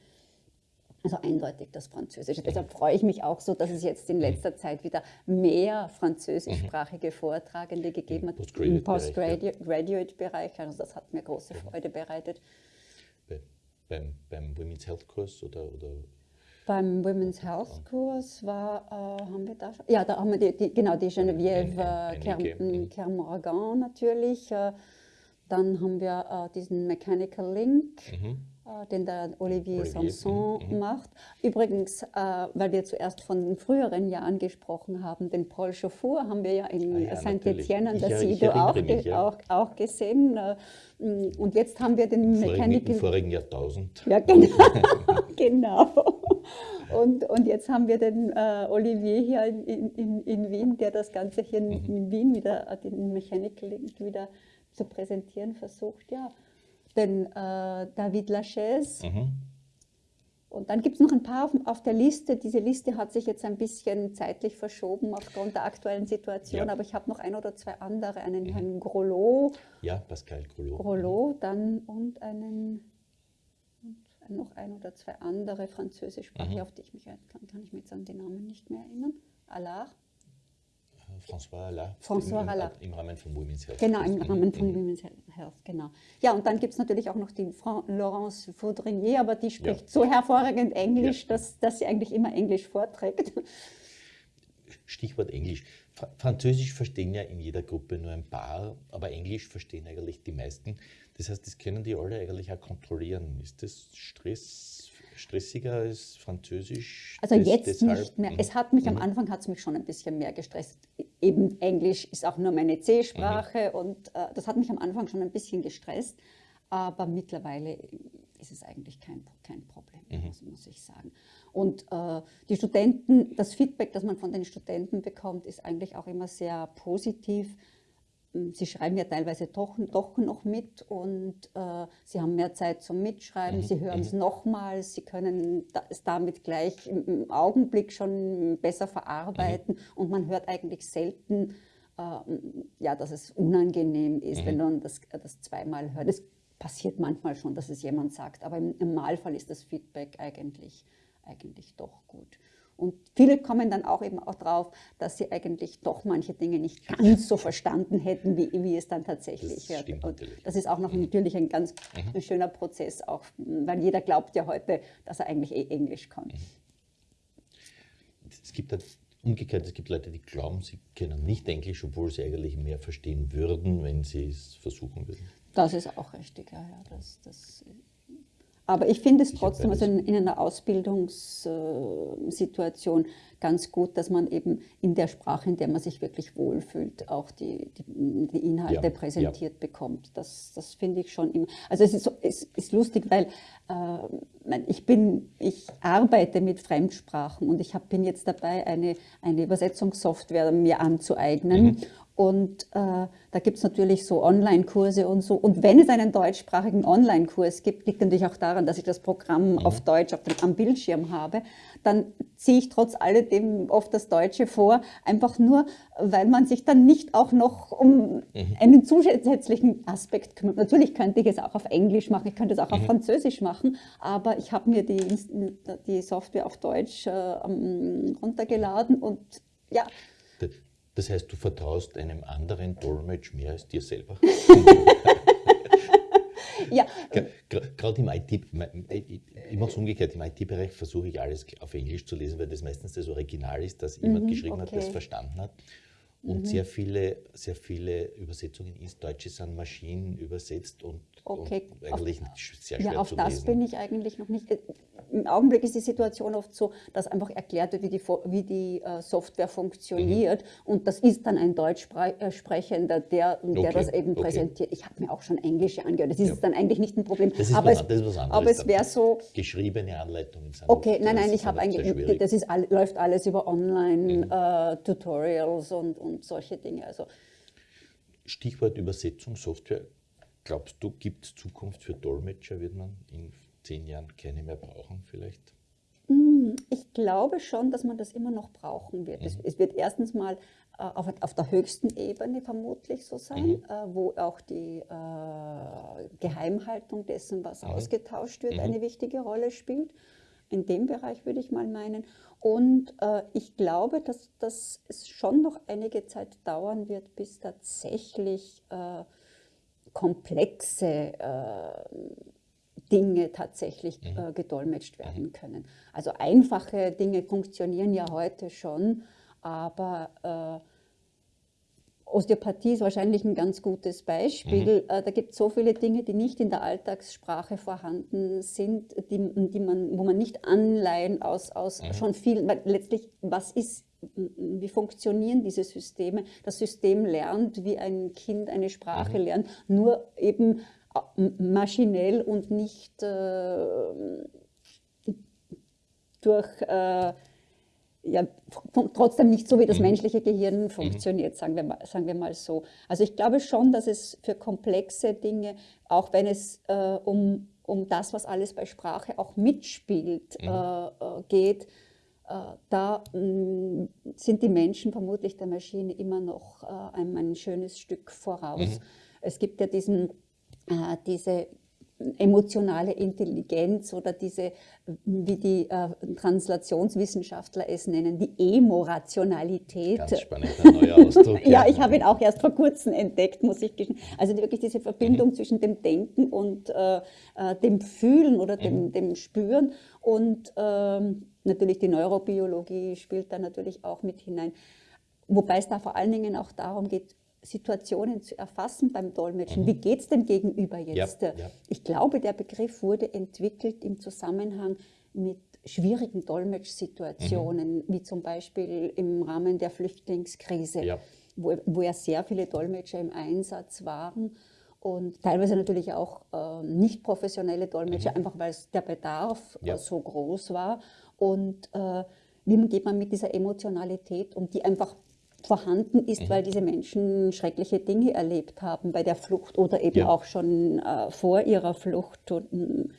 Also eindeutig das Französische. Deshalb freue ich mich auch so, dass es jetzt in letzter Zeit wieder mehr französischsprachige Vortragende gegeben hat im Postgraduate-Bereich. Also das hat mir große Freude bereitet. Bei, beim, beim Women's Health Kurs oder, oder beim Women's Health Kurs war, äh, haben wir da schon, ja, da haben wir die, die genau die Geneviève äh, natürlich. Äh, dann haben wir äh, diesen Mechanical Link. Mhm äh, den der Olivier, Olivier. Sanson mhm. macht. Übrigens, äh, weil wir zuerst von den früheren Jahren gesprochen haben, den Paul Chauffour haben wir ja in ah, ja, Saint-Étienne an der Sido auch, mich, ja. auch, auch, gesehen. Äh, und jetzt haben wir den Mechanical... Im vorigen Jahrtausend. Ja, genau. genau. Und, und jetzt haben wir den äh, Olivier hier in, in, in, Wien, der das Ganze hier in, mhm. in Wien wieder, äh, den Mechanical wieder zu präsentieren versucht. Ja, den äh, David Lachaise. Mhm. Und dann gibt es noch ein paar auf, auf, der Liste. Diese Liste hat sich jetzt ein bisschen zeitlich verschoben aufgrund der aktuellen Situation, ja. aber ich habe noch ein oder zwei andere, einen mhm. Herrn Grolot. Ja, Pascal Grolot. Grolot, dann und einen und noch ein oder zwei andere französischsprachige, mhm. auf die ich mich kann, kann ich mich jetzt an den Namen nicht mehr erinnern. Allard. François Alla. François im. Im Rahmen von Women's Health. Genau, im Rahmen von. Women's Health, genau. Ja, und dann gibt es natürlich auch noch die Laurence Faudrinier, aber die spricht ja. so hervorragend Englisch, ja. dass, dass sie eigentlich immer Englisch vorträgt. Stichwort Englisch. Französisch verstehen ja in jeder Gruppe nur ein paar, aber Englisch verstehen eigentlich die meisten. Das heißt, das können die alle eigentlich auch kontrollieren. Ist das Stress stressiger als Französisch? Also jetzt deshalb, nicht mehr. Es hat mich mhm. am Anfang hat es mich schon ein bisschen mehr gestresst. Eben Englisch ist auch nur meine C-Sprache mhm. und äh, das hat mich am Anfang schon ein bisschen gestresst. Aber mittlerweile ist es eigentlich kein, kein Problem, mhm. muss, muss, ich sagen. Und äh, die Studenten, das Feedback, das man von den Studenten bekommt, ist eigentlich auch immer sehr positiv sie schreiben ja teilweise doch, doch noch mit und äh, sie haben mehr Zeit zum Mitschreiben, mhm. sie hören es mhm. nochmals, sie können es damit gleich im, Augenblick schon besser verarbeiten mhm. und man hört eigentlich selten, äh, ja, dass es unangenehm ist, mhm. wenn man das, das zweimal hört. Es passiert manchmal schon, dass es jemand sagt, aber im Normalfall ist das Feedback eigentlich, eigentlich doch gut. Und viele kommen dann auch eben auch drauf, dass sie eigentlich doch manche Dinge nicht ganz so verstanden hätten, wie, wie es dann tatsächlich das wird. Und das ist auch noch mhm. natürlich ein ganz mhm. ein schöner Prozess, auch weil jeder glaubt ja heute, dass er eigentlich eh Englisch kann. Es gibt halt umgekehrt, es gibt Leute, die glauben, sie können nicht Englisch, obwohl sie eigentlich mehr verstehen würden, wenn sie es versuchen würden. Das ist auch richtig, ja. ja das, das aber ich finde es trotzdem, also in, in, einer Ausbildungssituation ganz gut, dass man eben in der Sprache, in der man sich wirklich wohlfühlt, auch die, die, die Inhalte ja, präsentiert ja. bekommt. Das, das finde ich schon immer. Also es ist, so, es ist lustig, weil äh, ich, bin, ich arbeite mit Fremdsprachen und ich hab, bin jetzt dabei, eine, eine Übersetzungssoftware mir anzueignen. Mhm. Und äh, da gibt es natürlich so Online-Kurse und so. Und wenn es einen deutschsprachigen Online-Kurs gibt, liegt natürlich auch daran, dass ich das Programm mhm. auf Deutsch auf dem, am Bildschirm habe, dann ziehe ich trotz alledem oft das Deutsche vor, einfach nur, weil man sich dann nicht auch noch um mhm. einen zusätzlichen Aspekt kümmert. Natürlich könnte ich es auch auf Englisch machen, ich könnte es auch mhm. auf Französisch machen, aber ich habe mir die, die Software auf Deutsch äh, runtergeladen und ja, das heißt, du vertraust einem anderen Dolmetsch mehr als dir selber? ja. Gerade im IT, ich mache es umgekehrt, im IT-Bereich versuche ich alles auf Englisch zu lesen, weil das meistens das Original ist, das jemand mhm, geschrieben okay. hat, es verstanden hat. Und mhm. sehr, viele, sehr viele Übersetzungen ins Deutsche sind Maschinen übersetzt und, okay. und eigentlich auf, sehr schwer ja, auf das bin ich eigentlich noch nicht. Äh, Im Augenblick ist die Situation oft so, dass einfach erklärt wird, wie die, wie die uh, Software funktioniert mhm. und das ist dann ein Deutschsprechender, der, der okay. das eben okay. präsentiert. Ich habe mir auch schon Englische angehört, das ist ja. dann eigentlich nicht ein Problem. Das ist aber, was, es, das ist was anderes. aber es wäre so... Geschriebene Anleitungen sind Okay, nein, nein, ich habe eigentlich, das ist, läuft alles über Online-Tutorials mhm. uh, und, und solche Dinge. Also, Stichwort Übersetzung, Software. Glaubst du, gibt es Zukunft für Dolmetscher? Wird man in zehn Jahren keine mehr brauchen vielleicht? Mm, ich glaube schon, dass man das immer noch brauchen wird. Mhm. Es, es, wird erstens mal äh, auf, auf, der höchsten Ebene vermutlich so sein, mhm. äh, wo auch die äh, Geheimhaltung dessen, was mhm. ausgetauscht wird, mhm. eine wichtige Rolle spielt. In dem Bereich würde ich mal meinen. Und äh, ich glaube, dass, dass es schon noch einige Zeit dauern wird, bis tatsächlich äh, komplexe äh, Dinge tatsächlich mhm. äh, gedolmetscht werden mhm. können. Also einfache Dinge funktionieren ja heute schon, aber äh, Osteopathie ist wahrscheinlich ein ganz gutes Beispiel. Mhm. Äh, da gibt es so viele Dinge, die nicht in der Alltagssprache vorhanden sind, die, die man, wo man nicht Anleihen aus, aus mhm. schon viel, weil letztlich, was ist, wie funktionieren diese Systeme? Das System lernt, wie ein Kind eine Sprache mhm. lernt, nur eben äh, maschinell und nicht äh, durch äh, ja, trotzdem nicht so, wie das mhm. menschliche Gehirn mhm. funktioniert, sagen, wir mal, sagen wir mal so. Also ich glaube schon, dass es für komplexe Dinge, auch wenn es äh, um, um das, was alles bei Sprache auch mitspielt, mhm. äh, äh geht, äh, da mm, sind die Menschen vermutlich der Maschine immer noch äh, ein, ein, schönes Stück voraus. Mhm. Es gibt ja diesen, diese emotionale Intelligenz oder diese, wie die äh, Translationswissenschaftler es nennen, die Emorationalität. Ganz spannend, ein neuer Ausdruck. ja, ja, ich habe ihn auch erst vor kurzem entdeckt, muss ich gestehen. Also wirklich diese Verbindung mhm. zwischen dem Denken und äh, äh, dem Fühlen oder dem, mhm. dem Spüren und ähm, natürlich die Neurobiologie spielt da natürlich auch mit hinein. Wobei es da vor allen Dingen auch darum geht, Situationen zu erfassen beim Dolmetschen. Mhm. Wie geht es dem Gegenüber jetzt? Ja, ja. Ich glaube, der Begriff wurde entwickelt im Zusammenhang mit schwierigen Dolmetschsituationen, mhm. wie zum Beispiel im Rahmen der Flüchtlingskrise, ja. wo, wo ja sehr viele Dolmetscher im Einsatz waren und teilweise natürlich auch äh, nicht professionelle Dolmetscher, mhm. einfach weil der Bedarf äh, so groß war. Und äh, wie geht man mit dieser Emotionalität um, die einfach vorhanden ist, mhm. weil diese Menschen schreckliche Dinge erlebt haben bei der Flucht oder eben ja. auch schon äh, vor ihrer Flucht. Und,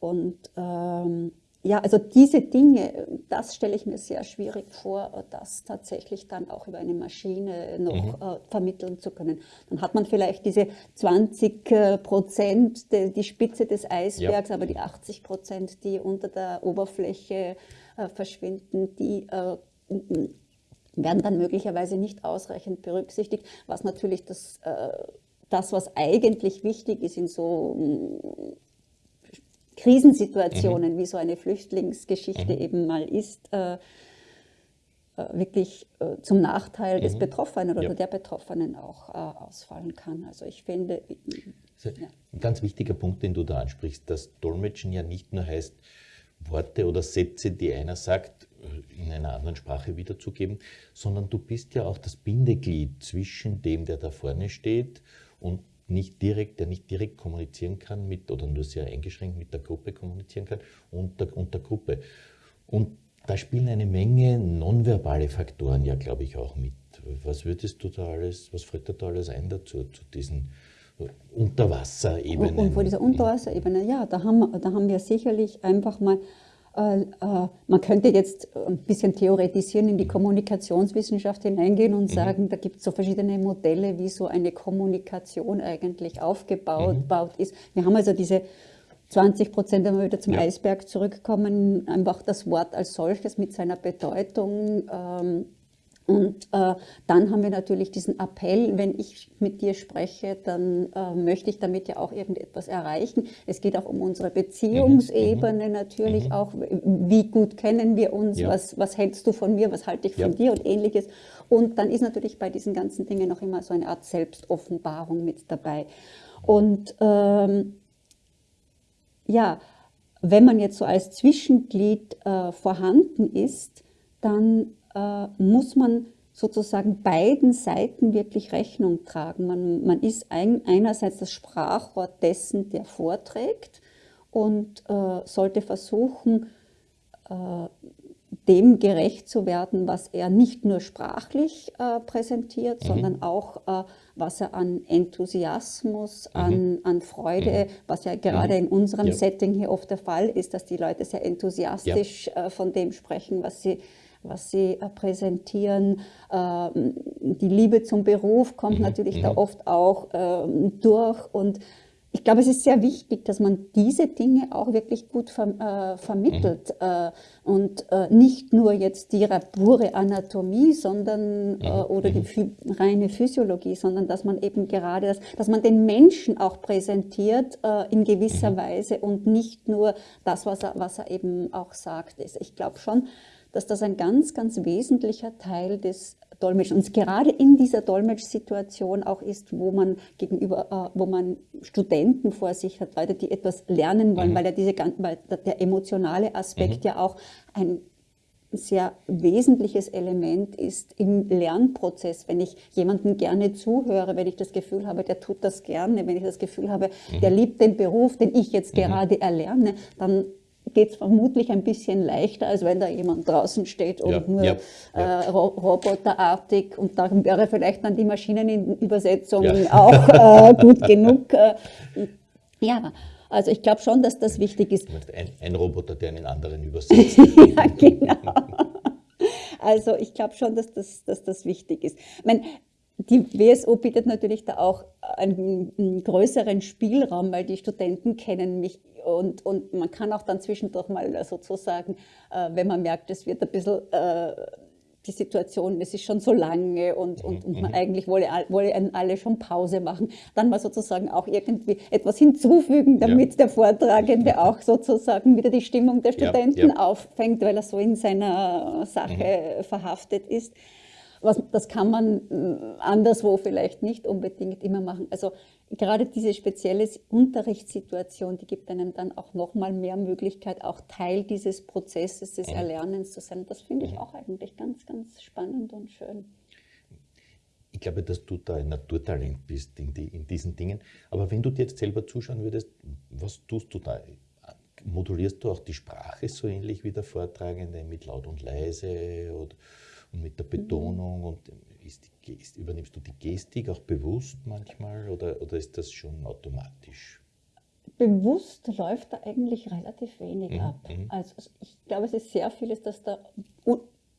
und ähm, ja, also diese Dinge, das stelle ich mir sehr schwierig vor, das tatsächlich dann auch über eine Maschine noch mhm. äh, vermitteln zu können. Dann hat man vielleicht diese 20 äh, Prozent, de, die Spitze des Eisbergs, ja. aber die 80 Prozent, die unter der Oberfläche äh, verschwinden, die äh, werden dann möglicherweise nicht ausreichend berücksichtigt, was natürlich das, äh, das was eigentlich wichtig ist in so mm, Krisensituationen, mhm. wie so eine Flüchtlingsgeschichte mhm. eben mal ist, äh, äh wirklich äh, zum Nachteil mhm. des Betroffenen oder ja. der Betroffenen auch äh, ausfallen kann. Also ich finde... Ja. Ein ganz wichtiger Punkt, den du da ansprichst, dass Dolmetschen ja nicht nur heißt, Worte oder Sätze, die einer sagt, in einer anderen Sprache wiederzugeben, sondern du bist ja auch das Bindeglied zwischen dem, der da vorne steht und nicht direkt, der nicht direkt kommunizieren kann mit oder nur sehr eingeschränkt mit der Gruppe kommunizieren kann und der, und der Gruppe. Und da spielen eine Menge nonverbale Faktoren ja, glaube ich, auch mit. Was würdest du da alles, was fällt dir da alles ein dazu, zu diesen Unterwasserebenen? Und vor dieser Unterwasserebene, ja, da haben, da haben wir sicherlich einfach mal äh, äh, man könnte jetzt ein bisschen theoretisieren, in die Kommunikationswissenschaft hineingehen und mhm. sagen, da gibt es so verschiedene Modelle, wie so eine Kommunikation eigentlich aufgebaut mhm. ist. Wir haben also diese 20 Prozent, wenn wir wieder zum ja. Eisberg zurückkommen, einfach das Wort als solches mit seiner Bedeutung. Ähm, Und äh, dann haben wir natürlich diesen Appell, wenn ich mit dir spreche, dann äh, möchte ich damit ja auch irgendetwas erreichen. Es geht auch um unsere Beziehungsebene mhm. natürlich mhm. auch. Wie gut kennen wir uns? Ja. Was, was hältst du von mir? Was halte ich von ja. dir? Und ähnliches. Und dann ist natürlich bei diesen ganzen Dingen noch immer so eine Art Selbstoffenbarung mit dabei. Und ähm, ja, wenn man jetzt so als Zwischenglied äh, vorhanden ist, dann äh, muss man sozusagen beiden Seiten wirklich Rechnung tragen. Man, man ist ein, einerseits das Sprachrohr dessen, der vorträgt und äh, sollte versuchen, äh, dem gerecht zu werden, was er nicht nur sprachlich äh, präsentiert, mhm. sondern auch, äh, was er an Enthusiasmus, mhm. an, an Freude, mhm. was ja gerade in unserem ja. Setting hier oft der Fall ist, dass die Leute sehr enthusiastisch ja. äh, von dem sprechen, was sie was sie äh, präsentieren. Ähm, die Liebe zum Beruf kommt mhm. natürlich da mhm. oft auch ähm, durch und ich glaube, es ist sehr wichtig, dass man diese Dinge auch wirklich gut ver äh, vermittelt mhm. äh, und äh, nicht nur jetzt die pure Anatomie, sondern mhm. oder die mhm. reine Physiologie, sondern dass man eben gerade das, dass man den Menschen auch präsentiert in gewisser mhm. Weise und nicht nur das, was er, was er eben auch sagt. Ist. Ich glaube schon, dass das ein ganz, ganz wesentlicher Teil des Dolmetschens und gerade in dieser Dolmetschsituation auch ist, wo man gegenüber, äh, wo man Studenten vor sich hat, Leute, die etwas lernen wollen, mhm. weil ja diese, weil der emotionale Aspekt mhm. ja auch ein sehr wesentliches Element ist im Lernprozess. Wenn ich jemandem gerne zuhöre, wenn ich das Gefühl habe, der tut das gerne, wenn ich das Gefühl habe, mhm. der liebt den Beruf, den ich jetzt mhm. gerade erlerne, dann geht es vermutlich ein bisschen leichter, als wenn da jemand draußen steht und ja, nur ja, ja. Äh, roboterartig und da wäre vielleicht dann die Maschinenübersetzung auch äh, gut genug. Äh, ja, also ich glaube schon, dass das wichtig ist. Ein, ein Roboter, der einen anderen übersetzt. ja, genau. Also ich glaube schon, dass das, dass das wichtig ist. Ich meine, die WSO bietet natürlich da auch einen, größeren Spielraum, weil die Studenten kennen mich und, und man kann auch dann zwischendurch mal sozusagen, äh, wenn man merkt, es wird ein bisschen äh, die Situation, es ist schon so lange und, und, und man mhm. eigentlich wolle, wolle alle schon Pause machen, dann mal sozusagen auch irgendwie etwas hinzufügen, damit ja. der Vortragende auch sozusagen wieder die Stimmung der Studenten ja, ja. auffängt, weil er so in seiner Sache mhm. verhaftet ist. Was, das kann man äh, anderswo vielleicht nicht unbedingt immer machen. Also gerade diese spezielle Unterrichtssituation, die gibt einem dann auch nochmal mehr Möglichkeit, auch Teil dieses Prozesses des. Erlernens zu sein. Das finde ich auch eigentlich ganz, ganz spannend und schön. Ich glaube, dass du da ein Naturtalent bist in, die, in diesen Dingen. Aber wenn du dir jetzt selber zuschauen würdest, was tust du da? Modulierst du auch die Sprache so ähnlich wie der Vortragende mit laut und leise? Oder und mit der Betonung mhm. und ist die Gest, übernimmst du die Gestik auch bewusst manchmal oder, oder ist das schon automatisch? Bewusst läuft da eigentlich relativ wenig mhm. ab. Mhm. Also ich glaube, es ist sehr vieles, dass da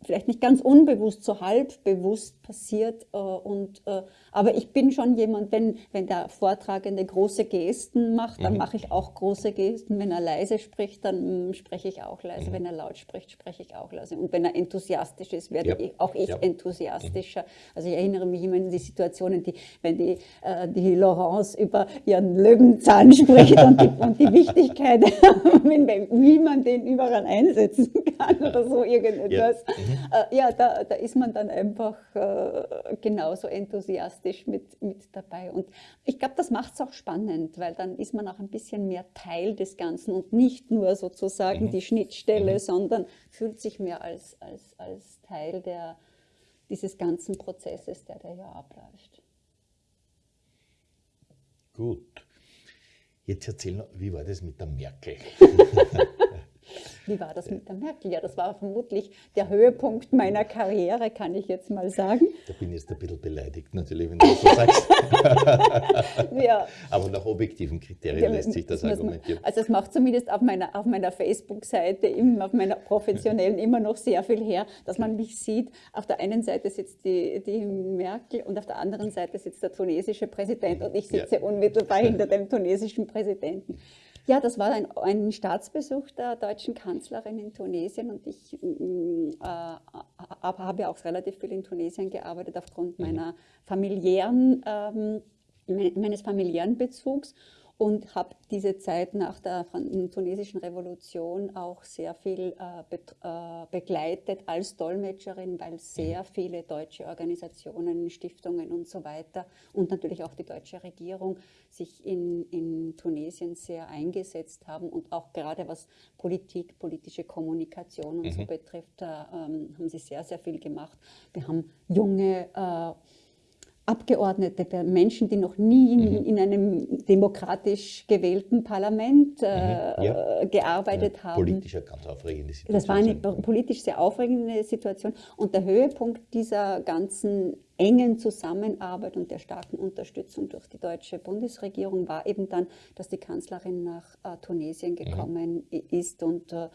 vielleicht nicht ganz unbewusst, so halb bewusst passiert. Äh, und, äh, aber ich bin schon jemand, wenn, wenn der Vortragende große Gesten macht, dann mhm. mache ich auch große Gesten. Wenn er leise spricht, dann spreche ich auch leise. Mhm. Wenn er laut spricht, spreche ich auch leise. Und wenn er enthusiastisch ist, werde ja. ich, auch ich ja. enthusiastischer. Mhm. Also ich erinnere mich immer an die Situationen, die, wenn die, äh, die Laurence über ihren Löwenzahn spricht und, die, und die Wichtigkeit, wie man den überall einsetzen kann oder so irgendetwas. Ja. Äh, ja, da, da ist man dann einfach äh, genauso enthusiastisch mit, mit dabei. Und ich glaube, das macht es auch spannend, weil dann ist man auch ein bisschen mehr Teil des Ganzen und nicht nur sozusagen mhm. die Schnittstelle, mhm. sondern fühlt sich mehr als, als, als Teil der, dieses ganzen Prozesses, der da ja abläuft. Gut. Jetzt erzähl noch, wie war das mit der Merkel? Wie war das mit der Merkel? Ja, das war vermutlich der Höhepunkt meiner Karriere, kann ich jetzt mal sagen. Da bin ich jetzt ein bisschen beleidigt, natürlich, wenn du das so sagst. ja. Aber nach objektiven Kriterien ja, lässt sich das argumentieren. Also es macht zumindest auf meiner, auf meiner Facebook-Seite, auf meiner professionellen immer noch sehr viel her, dass man mich sieht. Auf der einen Seite sitzt die, die Merkel und auf der anderen Seite sitzt der tunesische Präsident und ich sitze ja. unmittelbar hinter dem tunesischen Präsidenten. Ja, das war ein, ein, Staatsbesuch der deutschen Kanzlerin in Tunesien und ich mm, äh, habe auch relativ viel in Tunesien gearbeitet aufgrund mhm. meiner familiären, ähm, meines familiären Bezugs und habe diese Zeit nach der tunesischen Revolution auch sehr viel äh, be äh, begleitet als Dolmetscherin, weil sehr mhm. viele deutsche Organisationen, Stiftungen und so weiter und natürlich auch die deutsche Regierung sich in, in Tunesien sehr eingesetzt haben und auch gerade was Politik, politische Kommunikation und mhm. so betrifft, äh, haben sie sehr, sehr viel gemacht. Wir haben junge äh, Abgeordnete, Menschen, die noch nie in, mhm. in einem demokratisch gewählten Parlament äh, mhm. ja. gearbeitet haben. Politisch eine ganz aufregende Situation. Das war eine politisch sehr aufregende Situation. Und der Höhepunkt dieser ganzen engen Zusammenarbeit und der starken Unterstützung durch die deutsche Bundesregierung war eben dann, dass die Kanzlerin nach äh, Tunesien mhm. gekommen mhm. ist und äh,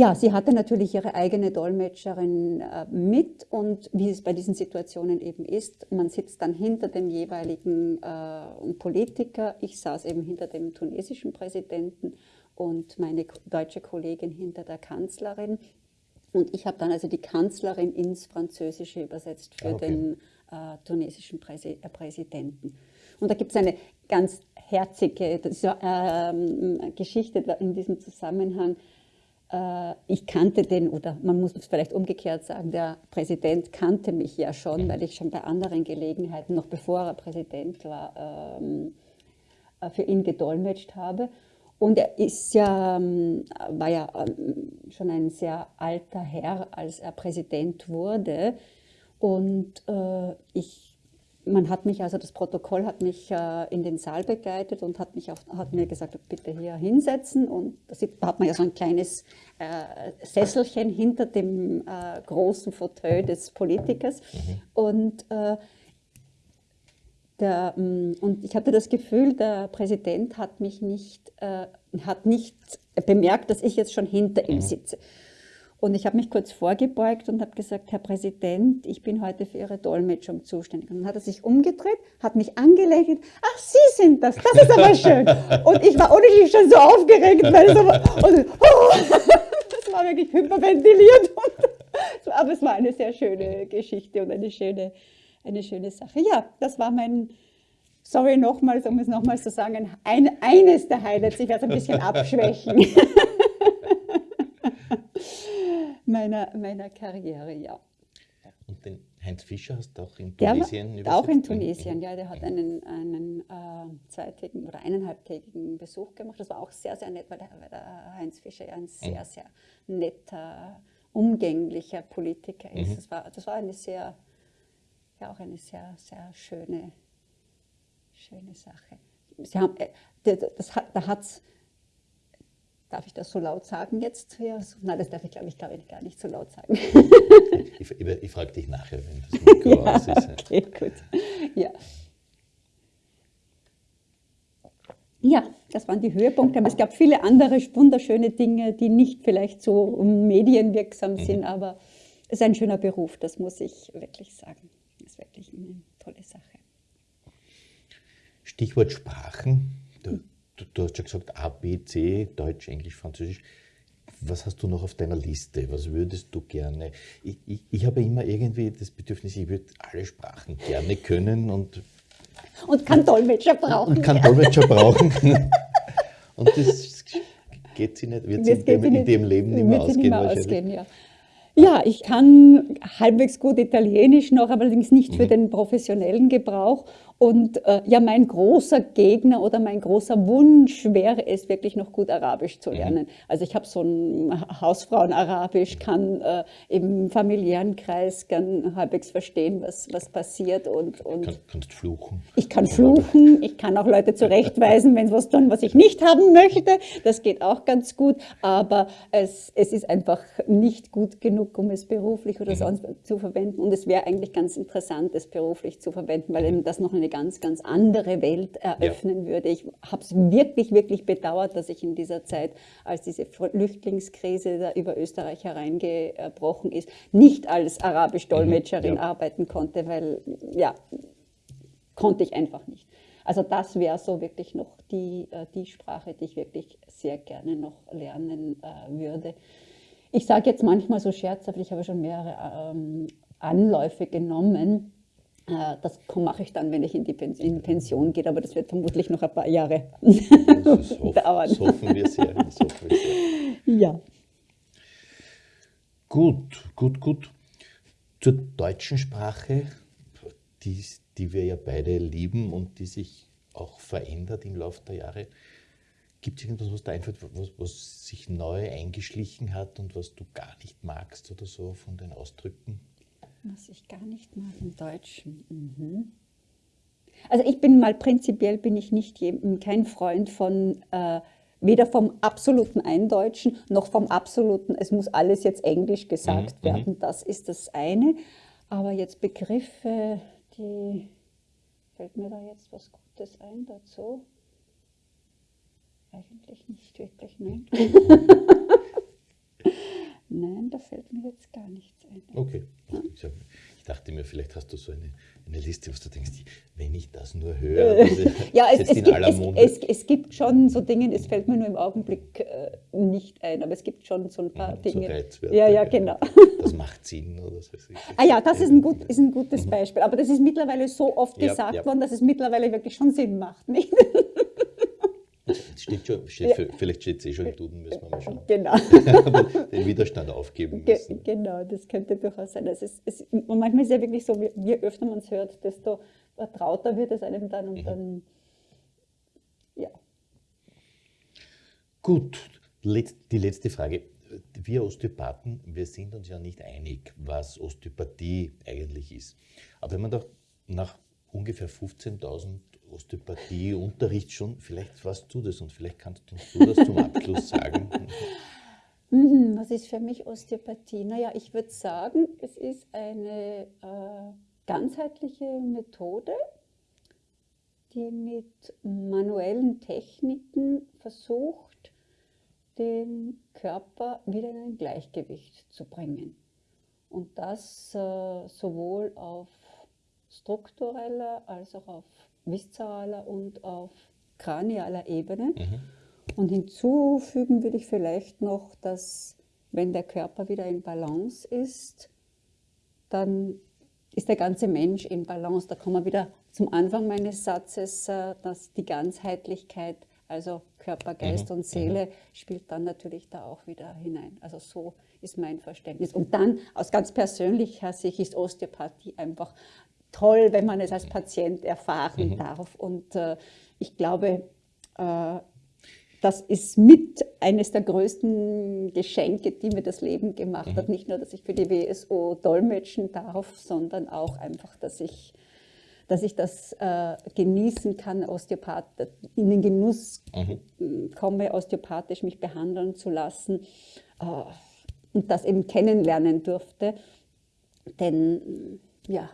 ja, sie hatte natürlich ihre eigene Dolmetscherin äh, mit und wie es bei diesen Situationen eben ist, man sitzt dann hinter dem jeweiligen äh, Politiker. Ich saß eben hinter dem tunesischen Präsidenten und meine deutsche Kollegin hinter der Kanzlerin. Und ich habe dann also die Kanzlerin ins Französische übersetzt für ah, okay. den äh, tunesischen Präsi äh, Präsidenten. Und da gibt es eine ganz herzige das, äh, Geschichte in diesem Zusammenhang. Äh, ich kannte den, oder man muss es vielleicht umgekehrt sagen, der Präsident kannte mich ja schon, weil ich schon bei anderen Gelegenheiten, noch bevor er Präsident war, ähm, äh, für ihn gedolmetscht habe. Und er ist ja, ähm, war ja ähm, schon ein sehr alter Herr, als er Präsident wurde. Und äh, ich man hat mich, also das Protokoll hat mich äh, in den Saal begleitet und hat, mich auf, hat mir gesagt, bitte hier hinsetzen. Und da hat man ja so ein kleines äh, Sesselchen hinter dem äh, großen Fauteuil des Politikers. Mhm. Und, äh, der, mm, und ich hatte das Gefühl, der Präsident hat mich nicht, äh, hat nicht bemerkt, dass ich jetzt schon hinter ihm mhm. sitze. Und ich habe mich kurz vorgebeugt und habe gesagt, Herr Präsident, ich bin heute für Ihre Dolmetschung zuständig. Und dann hat er sich umgedreht, hat mich angelächelt. Ach, Sie sind das, das ist aber schön. Und ich war ohne schon so aufgeregt, weil es aber, und, oh, das war wirklich hyperventiliert. Und, aber es war eine sehr schöne Geschichte und eine schöne, eine schöne Sache. Ja, das war mein, sorry nochmals, um es nochmals zu sagen, ein, eines der Highlights. Ich werde es ein bisschen abschwächen meiner, meiner Karriere, ja. Und den Heinz Fischer hast du auch in Tunesien der Auch in Tunesien, ja. Der hat einen, einen äh, zweitägigen oder eineinhalbtägigen Besuch gemacht. Das war auch sehr, sehr nett, weil der, weil der Heinz Fischer ja ein sehr, sehr netter, umgänglicher Politiker ist. Mhm. Das, war, das war eine sehr, ja, auch eine sehr, sehr schöne, schöne Sache. Sie haben, äh, das, das, da hat es Darf ich das so laut sagen jetzt? Ja, nein, das darf ich, glaube ich, glaube ich, gar nicht so laut sagen. ich, ich, ich frage dich nachher, wenn das Mikro ja, aus ist. Okay, gut. Ja. Ja, das waren die Höhepunkte, aber es gab viele andere wunderschöne Dinge, die nicht vielleicht so medienwirksam mhm. sind, aber es ist ein schöner Beruf, das muss ich wirklich sagen. Das ist wirklich eine tolle Sache. Stichwort Sprachen. Du, du, du, hast ja gesagt A, B, C, Deutsch, Englisch, Französisch. Was hast du noch auf deiner Liste? Was würdest du gerne? Ich, ich, ich habe immer irgendwie das Bedürfnis, ich würde alle Sprachen gerne können und. Und kann Dolmetscher brauchen. Und kann Dolmetscher brauchen. und das geht sie nicht, wird sie in, dem, in dem Leben nicht mehr ausgehen. Nicht mehr ausgehen ja. Ja, ich kann halbwegs gut Italienisch noch, allerdings nicht für mhm. den professionellen Gebrauch. Und äh, ja, mein großer Gegner oder mein großer Wunsch wäre es, wirklich noch gut Arabisch zu mhm. lernen. Also ich habe so ein Hausfrauen-Arabisch, kann äh, im familiären Kreis gern halbwegs verstehen, was, was passiert. Und, und kann, kannst fluchen. Ich kann fluchen, ich kann auch Leute zurechtweisen, wenn sie was tun, was ich nicht haben möchte. Das geht auch ganz gut, aber es, es ist einfach nicht gut genug, um es beruflich oder mhm. sonst zu verwenden. Und es wäre eigentlich ganz interessant, es beruflich zu verwenden, weil eben das noch eine ganz, ganz andere Welt eröffnen ja. würde. Ich habe es wirklich, wirklich bedauert, dass ich in dieser Zeit, als diese Flüchtlingskrise da über Österreich hereingebrochen ist, nicht als Arabisch-Dolmetscherin mhm. ja. arbeiten konnte, weil, ja, konnte ich einfach nicht. Also das wäre so wirklich noch die, äh, die Sprache, die ich wirklich sehr gerne noch lernen äh, würde. Ich sage jetzt manchmal so scherzhaft, ich habe schon mehrere ähm, Anläufe genommen. Äh, das mache ich dann, wenn ich in die Pension gehe, aber das wird vermutlich noch ein paar Jahre das dauern. Das hoffen wir sehr. Hoffen wir sehr. Ja. Gut, gut, gut. Zur deutschen Sprache, die, die wir ja beide lieben und die sich auch verändert im Laufe der Jahre. Gibt es irgendwas, was da einfällt, was, was sich neu eingeschlichen hat und was du gar nicht magst oder so von den Ausdrücken? Was ich gar nicht mag im Deutschen. Mhm. Also ich bin mal prinzipiell bin ich nicht kein Freund von äh, weder vom absoluten Eindeutschen noch vom absoluten, es muss alles jetzt Englisch gesagt mhm. werden. Das ist das eine. Aber jetzt Begriffe, die fällt mir da jetzt was Gutes ein dazu? Eigentlich nicht wirklich, nein. nein, da fällt mir jetzt gar nichts ein. Okay. Ich dachte mir, vielleicht hast du so eine, eine Liste, was du denkst, wenn ich das nur höre. ja, es, es, gibt, es, es, gibt, schon so Dinge, es fällt mir nur im Augenblick äh, nicht ein, aber es gibt schon so ein paar mhm, Dinge. So ja, ja, genau. Das macht Sinn oder so. Ah ja, das ist ein, gut, ist ein gutes mhm. Beispiel. Aber das ist mittlerweile so oft ja, gesagt ja. worden, dass es mittlerweile wirklich schon Sinn macht. Nicht? Steht schon, steht, ja. Vielleicht steht es eh schon im Duden, müssen wir mal schauen. Genau. den Widerstand aufgeben müssen. genau, das könnte durchaus sein. Also es, es, und manchmal ist es ja wirklich so, je öfter man es hört, desto vertrauter wird es einem dann und mhm. dann, ja. Gut, die letzte Frage. Wir Osteopathen, wir sind uns ja nicht einig, was Osteopathie eigentlich ist. Aber wenn man doch nach ungefähr 15.000 Osteopathie-Unterricht schon, vielleicht warst du das und vielleicht kannst du das zum Abschluss sagen. Mhm, was ist für mich Osteopathie? Naja, ich würde sagen, es ist eine äh, ganzheitliche Methode, die mit manuellen Techniken versucht, den Körper wieder in ein Gleichgewicht zu bringen. Und das äh, sowohl auf struktureller als auch auf viszeraler und auf kranialer Ebene. Mhm. Und hinzufügen würde ich vielleicht noch, dass wenn der Körper wieder in Balance ist, dann ist der ganze Mensch in Balance. Da kommen wir wieder zum Anfang meines Satzes, äh, dass die Ganzheitlichkeit, also Körper, Geist mhm. und Seele, mhm. spielt dann natürlich da auch wieder hinein. Also so ist mein Verständnis. Und dann aus ganz persönlicher Sicht ist Osteopathie einfach toll, wenn man es als Patient erfahren mhm. darf. Und äh, ich glaube, äh, das ist mit eines der größten Geschenke, die mir das Leben gemacht mhm. hat. Nicht nur, dass ich für die WSO dolmetschen darf, sondern auch einfach, dass ich, dass ich das äh, genießen kann, Osteopath, in den Genuss mhm. komme, osteopathisch mich behandeln zu lassen äh, und das eben kennenlernen durfte. Denn ja,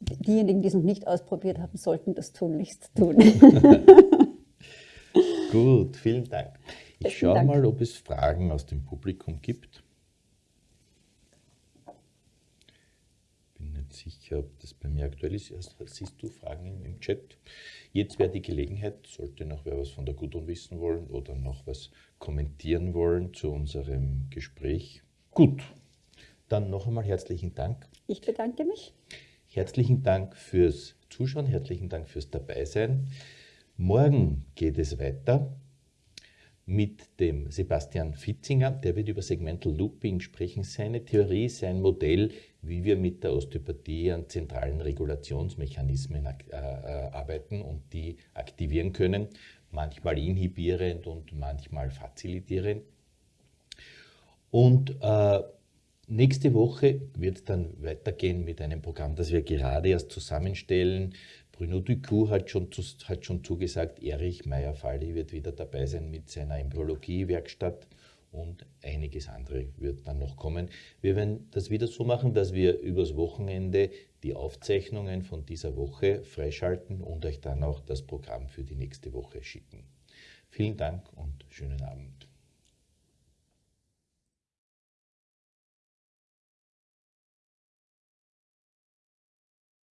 diejenigen, die es noch nicht ausprobiert haben, sollten das tunlichst tun. Gut, vielen Dank. Ich schaue Dank. mal, ob es Fragen aus dem Publikum gibt. Bin nicht sicher, ob das bei mir aktuell ist. Siehst du Fragen im Chat? Jetzt wäre die Gelegenheit, sollte noch wer was von der Gudrun wissen wollen oder noch was kommentieren wollen zu unserem Gespräch. Gut, dann noch einmal herzlichen Dank. Ich bedanke mich. Herzlichen Dank fürs Zuschauen, herzlichen Dank fürs Dabeisein. Morgen geht es weiter mit dem Sebastian Fitzinger. Der wird über Segmental Looping sprechen, seine Theorie, sein Modell, wie wir mit der Osteopathie an zentralen Regulationsmechanismen äh, äh, arbeiten und die aktivieren können, manchmal inhibierend und manchmal facilitierend. Und äh, Nächste Woche wird es dann weitergehen mit einem Programm, das wir gerade erst zusammenstellen. Bruno Ducou hat schon, hat schon zugesagt, Erich Meyer-Falli wird wieder dabei sein mit seiner Embryologie-Werkstatt und einiges andere wird dann noch kommen. Wir werden das wieder so machen, dass wir übers Wochenende die Aufzeichnungen von dieser Woche freischalten und euch dann auch das Programm für die nächste Woche schicken. Vielen Dank und schönen Abend.